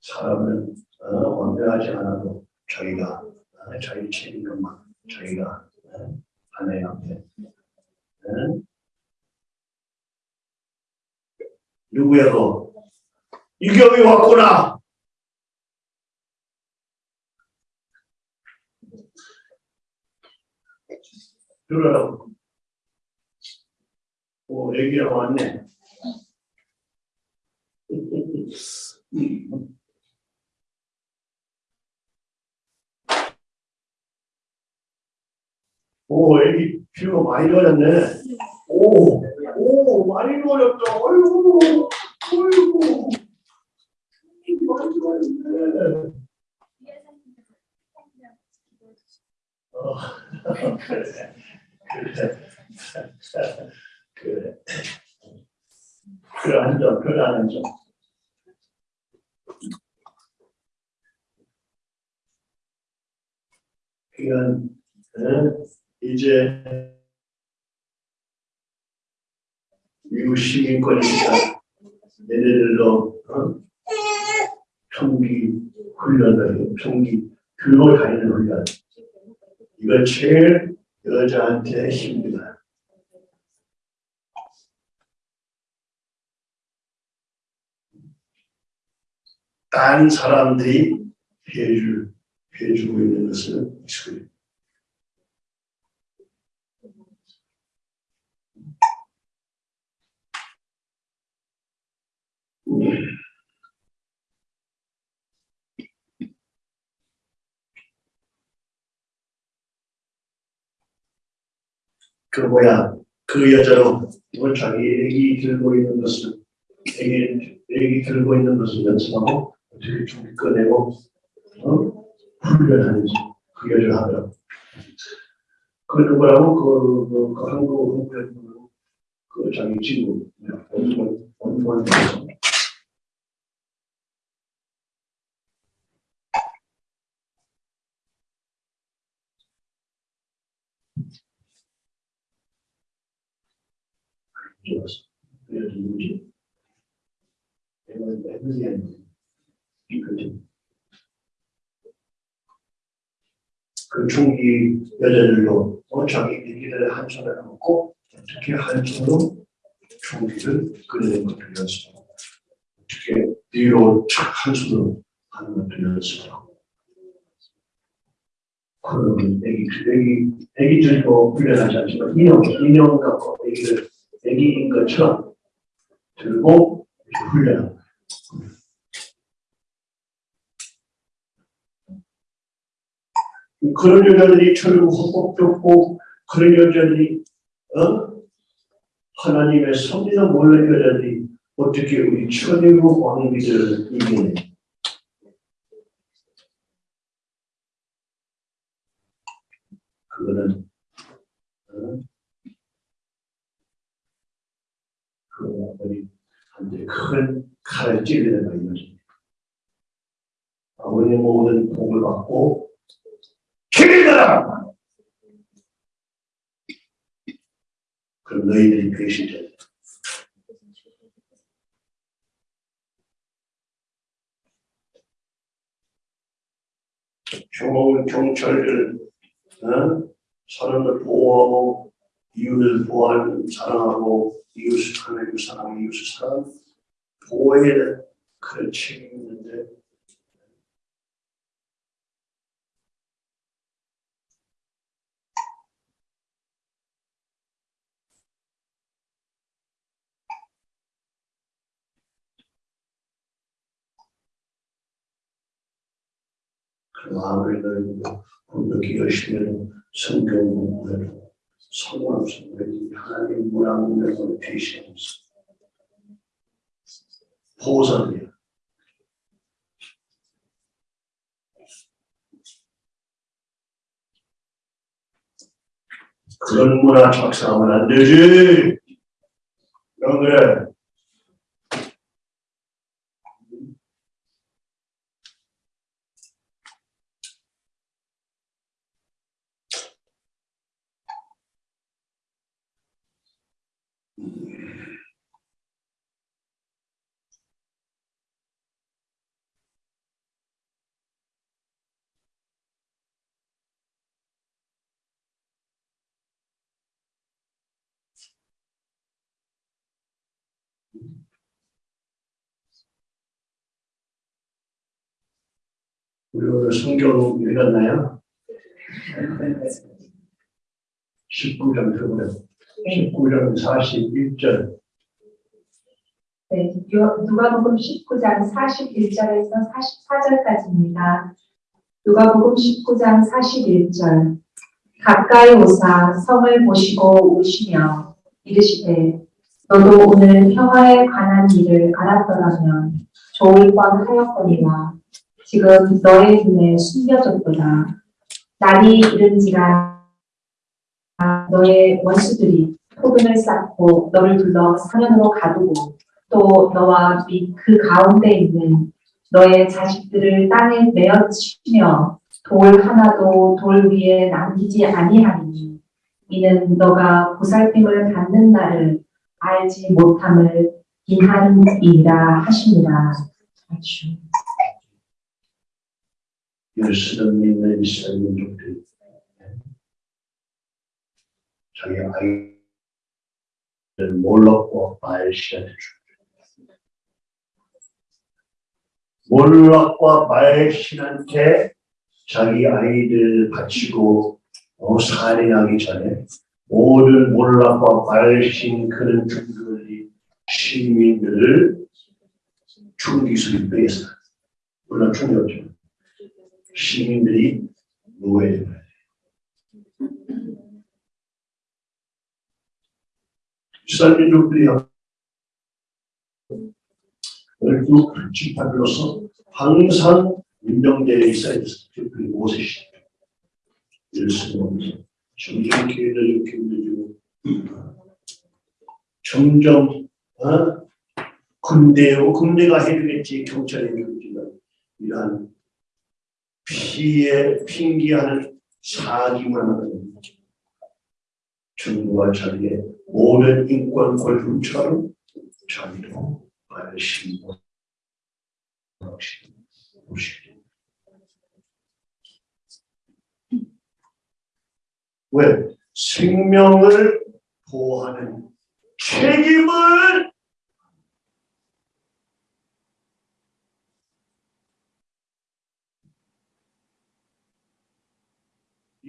A: 사람은 어, 완벽하지 않아도 자기가 어, 자기 책임감만 자기가 어, 아내한테 어? 누구야 너 이경이 왔구나. 들어라고? 오 애기랑 왔네 [LAUGHS] 오, 애기 피부가 많이 좋아졌네. 오, 오, 많이 좋아졌다. 어이구, 어이구. 많이 좋아졌네. 어, 그래, 그래. 그래, 앉아, 그래, 앉아. 그건, 어? 이제 미국 시민권이니까 얘네들도 어? 총기 훈련을 총기 들고 다니는 훈련 이거 제일 여자한테 힘들어요. 딴 사람들이 해줄 해주고 있는 것은 익숙해 그 뭐야 그 여자로 뭐 자기 애기 들고 있는 것을 애기 애기 들고 있는 것을 연습하고 어떻게 좀 꺼내고 어? 훈련하는지 그 여자 하더라고. 그 누구라고 그, 그, 그 한국 한국 그 자기 친구 원본 원본 좋았어. 그래서 누구지? 내가 에밀리 아니지. 그지? 그 총기 여자들도 어, 자기 얘기를 한 손에 놓고 어떻게 한 손으로 총기를 끄는 것을 연습하고 어떻게 뒤로 착한 손으로 하는 것을 연습하고 그러면 애기, 애기, 애기 들고 훈련하지 않지만 인형, 인형 갖고 애기를 애기인 것처럼 들고 훈련하는 거예요. 그런 여자들이 철고 헌법적고 그런 여자들이 어? 하나님의 섭리도 몰랐는 여자들이 어떻게 우리 천일국 왕비들을 이기네 그거는 그 아버지한테 큰 칼을 찔리는 거예요. 아버지 모든 복을 받고 기리더라! 그럼 너희들이 배신자. 좋은 경찰들, 어? 사람을 보호하고 이웃을 보호하는 사랑하고 이웃을 사랑하고 이웃을 사랑하는 보호해야 되는 그런 책임이 있는데 그 마음을 넓고 공격이 열심히 성경 공부해도 우리 하나님 문화문명을 대신하면서 보호자들이야. 그런 문화 작성하면 안 되지. 왜 그래? 우리 오늘 성경 읽었나요? 19장 들어보요 19장 41절.
D: 네, 요- 누가복음 19장 41절에서 44절까지입니다. 누가복음 19장 41절 가까이 오사 성을 보시고 우시며 이르시되 너도 오늘 평화에 관한 일을 알았더라면 좋을 뻔 하였거니와 지금 너의 눈에 숨겨졌도다. 날이 이른지라 너의 원수들이 포근을 쌓고 너를 둘러 사면으로 가두고 또 너와 및그 가운데 있는 너의 자식들을 땅에 내어치며 돌 하나도 돌 위에 남기지 아니하니 이는 너가 보살핌을 받는 날을 알지 못함을 인하니이라 하시니라. 아주.
A: 예수를 믿는 이스라엘 민족들이 자기 아이를 몰랐고 말시한테 줍니다. 몰락과 말신한테 자기 아이들 바치고 어, 살인하기 전에 모든 몰락과 말신 그런 중들이 시민들을 총기술이 빼서 물론 없지만 시민들이 받아요. 이스라엘민족들이 열두 지파들로서 항상 임명되어 있어야 됐어요. 특별히 모세 시대. 예수님은 점점 기회를 힘들고 점점 어? 군대요 군대가 해주겠지 경찰이 해주겠지만 이러한 피해 핑계하는 사기만 하는 정부와 자기의 모든 인권 골품처럼 자기도 발신고 보시기 왜? 생명을 보호하는 책임을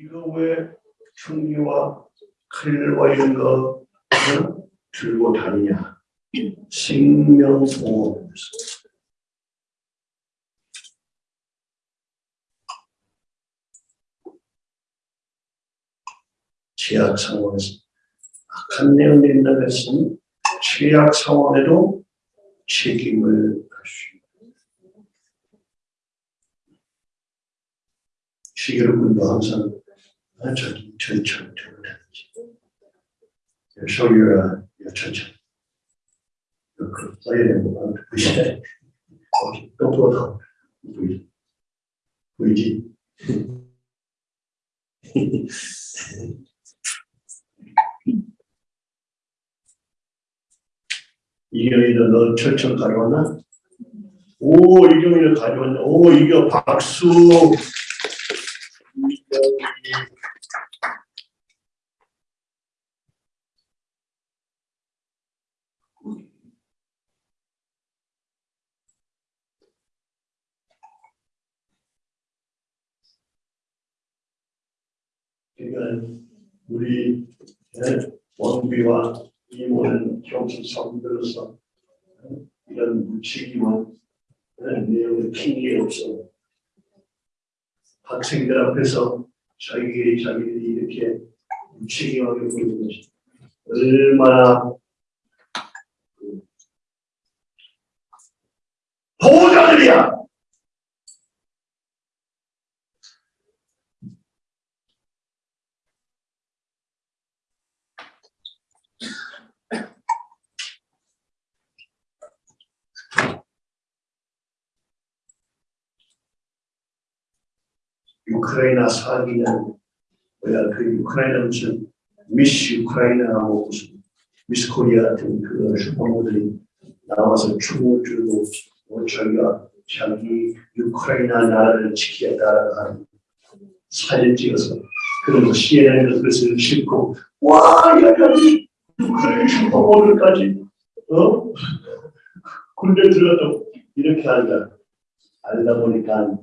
A: 이거 왜 총기와 칼과 이런 거 어? 들고 다니냐? 보호하면서 제약 상황에서 악한 내용이 있다고 했으니 최악 상황에도 책임을 할수 있다. 시계로군도 항상 천천히 your, uh, your 천천히. 그 되는 거 보이시네. 거기 또 보다 보이지. 보이지? [LAUGHS] 이경이도 너 철철 가져왔나? 오, 이경이를 가져왔네. 오, 이경 박수. 이경이. 그러니까 우리 예, 원비와 이모는 경수 성들로서 예, 이런 무책임한 예, 내용을 핑계 없어 학생들 앞에서 자기들이 자기들이 이렇게 무책임하게 보이는 것이 얼마나 그 보호자들이야. 우크라이나 사기는 뭐야 그 우크라이나 무슨 미스 우크라이나하고 무슨 미스 코리아 같은 그 슈퍼모델이 나와서 춤을 추고 뭐 자기가 자기 우크라이나 나라를 지키겠다라고 하는 사진 찍어서 그러면서 CNN에서 그것을 싣고 와 여기까지 우크라이나 슈퍼모델까지 어? 군대 들어가도 이렇게 한다 알다 보니까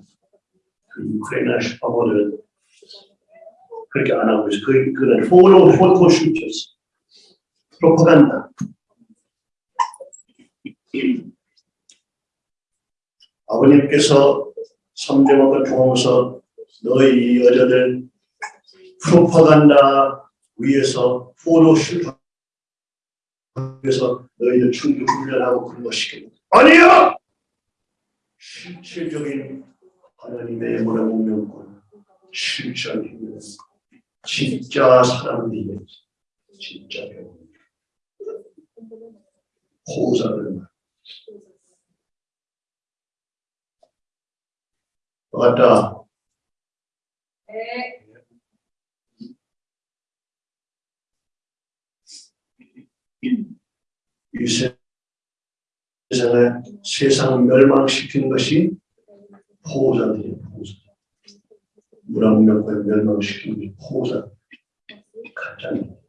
A: 그 우크라이나 슈퍼모델은 그렇게 안 하고 있어. 그, 그는 포로, 포토슈트였어. 프로파간다. 아버님께서 삼대목을 통해서 너희 여자들 프로파간다 위해서 포토슈트 위해서 너희들 충기 훈련하고 그런 거 시키는 아니야! 실질적인 하나님의 문화문명권 실전 힘은 진짜 사람들이 진짜 배우 호사를 말. 맞다.
E: 네.
A: 이 세상에 세상 멸망시키는 것이 호자들이에요. 호자. 문화문명권 멸망시키는 게 호자. 가짜입니다.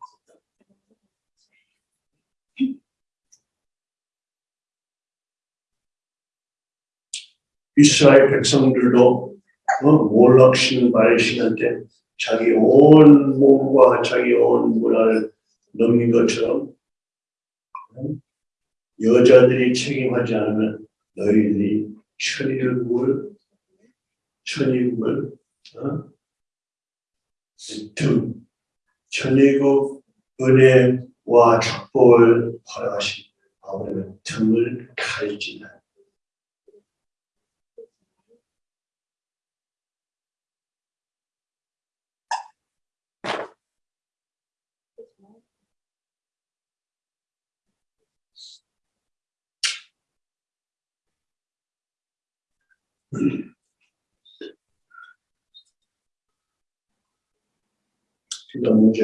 A: 이스라엘 백성들도 어, 몰락 신은 바알 신한테 자기 온 몸과 자기 온 문화를 넘긴 것처럼 어, 여자들이 책임하지 않으면 너희들이 천일국을 천일국을 어? 등 천일국 은혜와 축복을 허락하신 아버지는 등을 칼진다. 그러니까 문제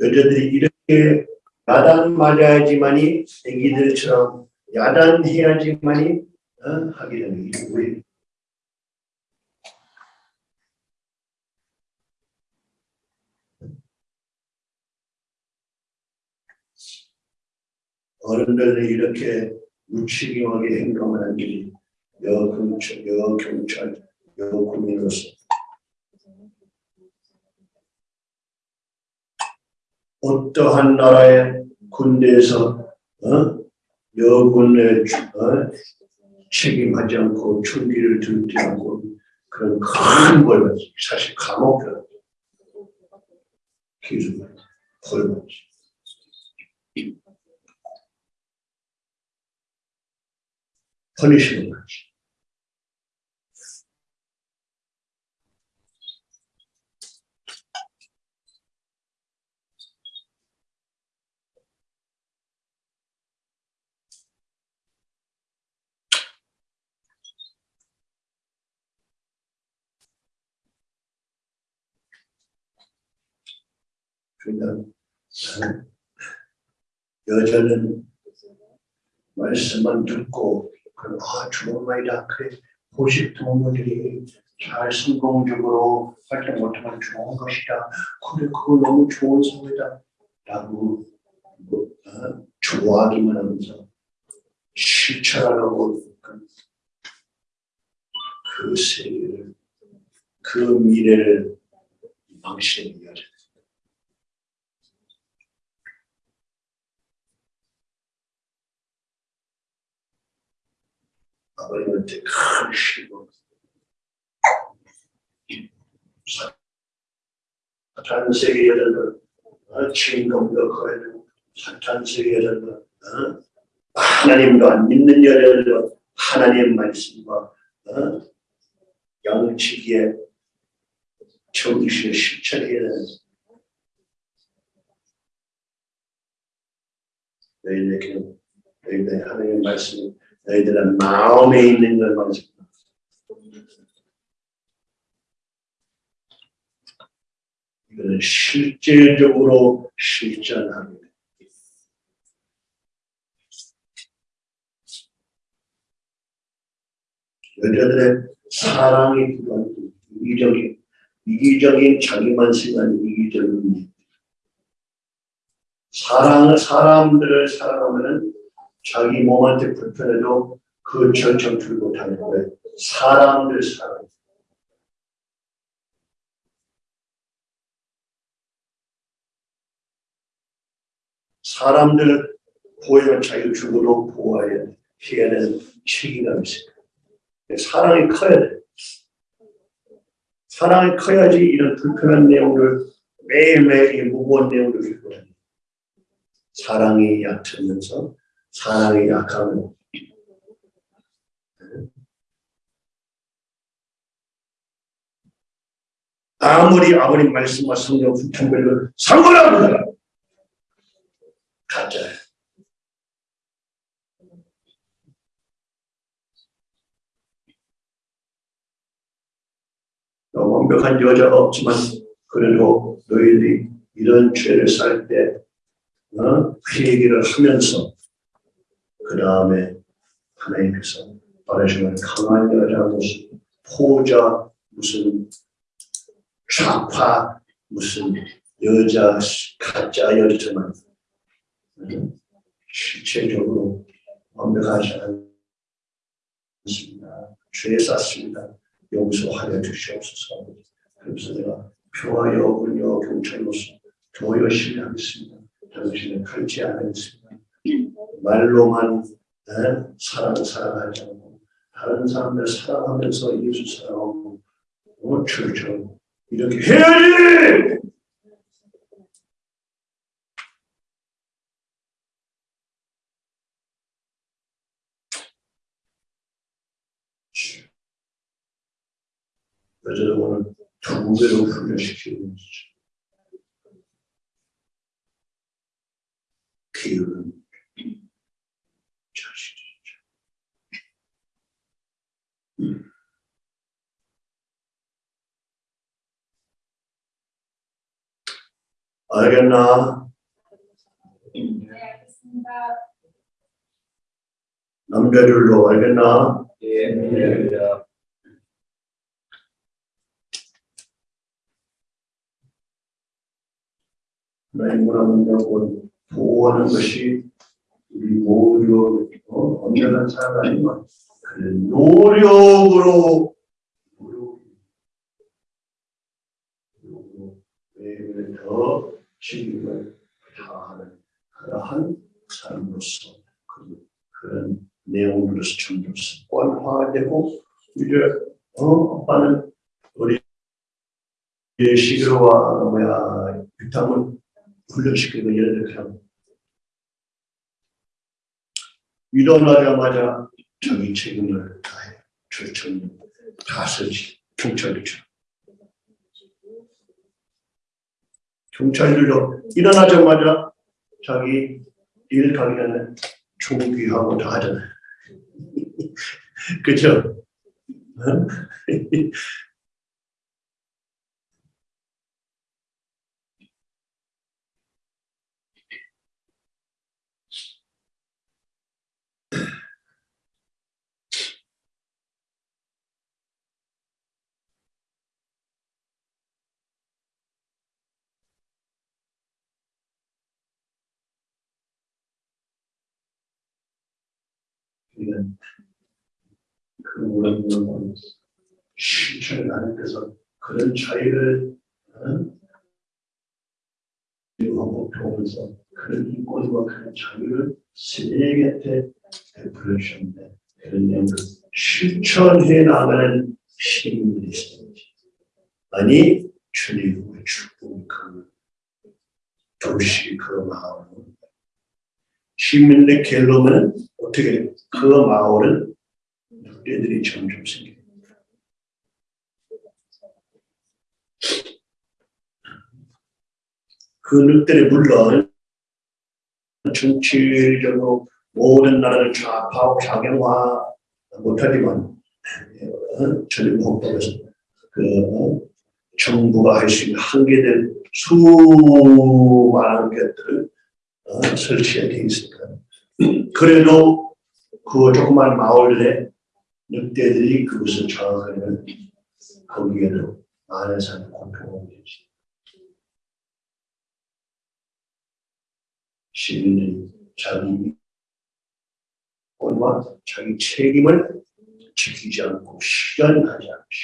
A: 여자들이 이렇게 야단 맞아야지만이 애기들처럼 야단해야지만이 어? 하게 되는 게 왜? 어른들이 이렇게 무책임하게 행동하는 일이 여경찰, 여경찰, 여군인으로서 어떠한 나라의 군대에서 어? 여군의 어? 책임하지 않고 총기를 들지 않고 그런 큰 벌 받지 사실 감옥 가 기준 벌 받지 퍼니시먼트 그러니까 여자는 말씀만 듣고 아 좋은 말이다. 그래 보식 동무들이 잘 성공적으로 활동 못하면 좋은 것이다. 그래 그거 너무 좋은 사회다. 라고 뭐, 어, 좋아하기만 하면서 실천하라고 그, 그 세계를 그 미래를 망치는 여자 아버님한테 큰 힘을 사탄 세계 여자들 어, 주인공도 거야 사탄 세계 여자들 어? 하나님도 안 믿는 여자들 하나님의 말씀과 어? 양치기에 정신을 실천해야 되는 너희들에게는 너희들 하나님의 말씀이 너희들의 마음에 있는 것만 이거는 실제적으로 실천합니다. 여자들의 사랑이 필요한 이기적인 이기적인 자기만 생각하는 이기적인 일. 사랑을 사람들을 사랑하면은 자기 몸한테 불편해도 그 절정 들고 다니는 거예요. 사람들 사랑. 사람들 보호는 자기 죽어도 보호해야 돼. 해야 되는 책임감이 있어요. 사랑이 커야 돼. 사랑이 커야지 이런 불편한 내용을 매일매일 이 무거운 내용을 읽고 다니 사랑이 약하면서 사랑이 약하면 아무리 아버님 말씀과 성경 불편별로 상관없다. 가짜야. 완벽한 여자가 없지만 그래도 너희들이 이런 죄를 살때 어? 회개를 하면서 그 다음에 하나님께서 바라시는 강한 여자 무슨 포자 무슨 좌파 무슨 여자 가짜 여자만 어? 실체적으로 완벽하지 않습니다. 죄 쌌습니다. 용서하여 주시옵소서. 그래서 내가 평화여 군여 경찰로서 더 열심히 하겠습니다. 당신을 갈지 않겠습니다. 말로만 에? 사랑 사랑하지 않고 다른 사람들 사랑하면서 예수 사랑하고 어, 주처럼 이렇게 해야지. 여자를 오늘 두 배로 훈련시키는 것이죠. 키우는 자식이죠. 음. 알겠나?
E: 네, 알겠습니다.
A: 남자들로 알겠나?
B: 예, 알겠습니다.
A: 하나님 문화문화권 보호하는 것이 우리 어, 언제나 잘 아니만 그 노력으로 노력, 노력으로 매일 더 책임을 다하는 그러한 사람으로서 그, 그런 내용으로서 점점 습관화되고 이제 어 오빠는 우리 시그로와 뭐야 유탕을 훈련시키고 예를 들면 일어나자마자 자기 책임을 다해 절청 다스지 경찰이죠. 경찰들도 일어나자마자 자기 일 가기 전에 총기하고 다 하잖아요. [LAUGHS] 그죠? 이건 그 우렁우렁 실천을 하나님께서 그런 차이를 하고 배우면서 그런 인권과 그런 자유를 세계한테 베풀어 주셨는데 그런 내용을 실천해 나가는 시민들이 있습니다. 아니 주님의 축복 그 도시 그 마을 시민의 갤로면 어떻게 그 마을은 늑대들이 점점 생깁니다. 그 늑대를 물론 정치적으로 모든 나라를 좌파하고 작용화 못하지만 어, 전임 헌법에서 그 어, 정부가 할 수 있는 한계된 수많은 것들을 어, 설치해 돼 있으니까 그래도 그 조그만 마을에 늑대들이 그것을 장악하면 거기에는 많은 사람이 공평하게 되지. 시민들이 자기 권과 자기 책임을 지키지 않고 실현하지 않지.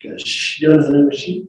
A: 그러니까 실현하는 것이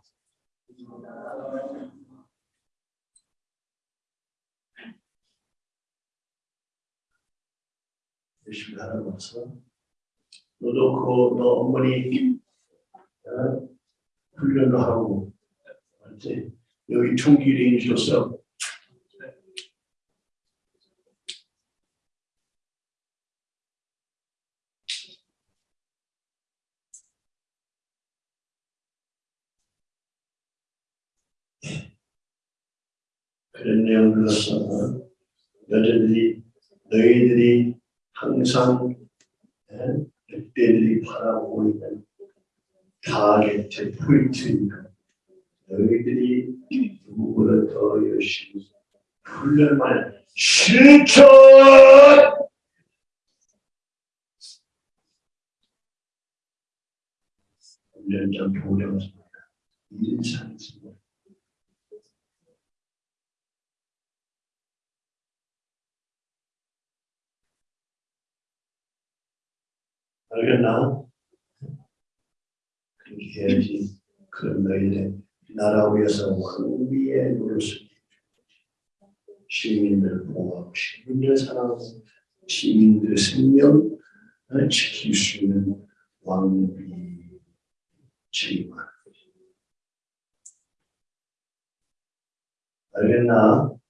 A: 하는 거서 너도 그, 너 어머니, 어? 훈련도 하고, 알지? 여기 총기를 인주었어. 그런 내용들로서 여자들이 너희들이 항상 예, 늑대들이 바라보고 있는 타겟의 포인트니까 너희들이 누구보다 더 열심히 훈련만 해. 실천! 훈련장 교령습니다. 일상습니다. 알겠나? 그렇게 해야지 그 너희들 나라 위해서 왕비의 노릇을 시민들 보호하고 시민들 사랑하고 시민들의 생명을 지킬 수 있는 왕비 책임을 알겠나?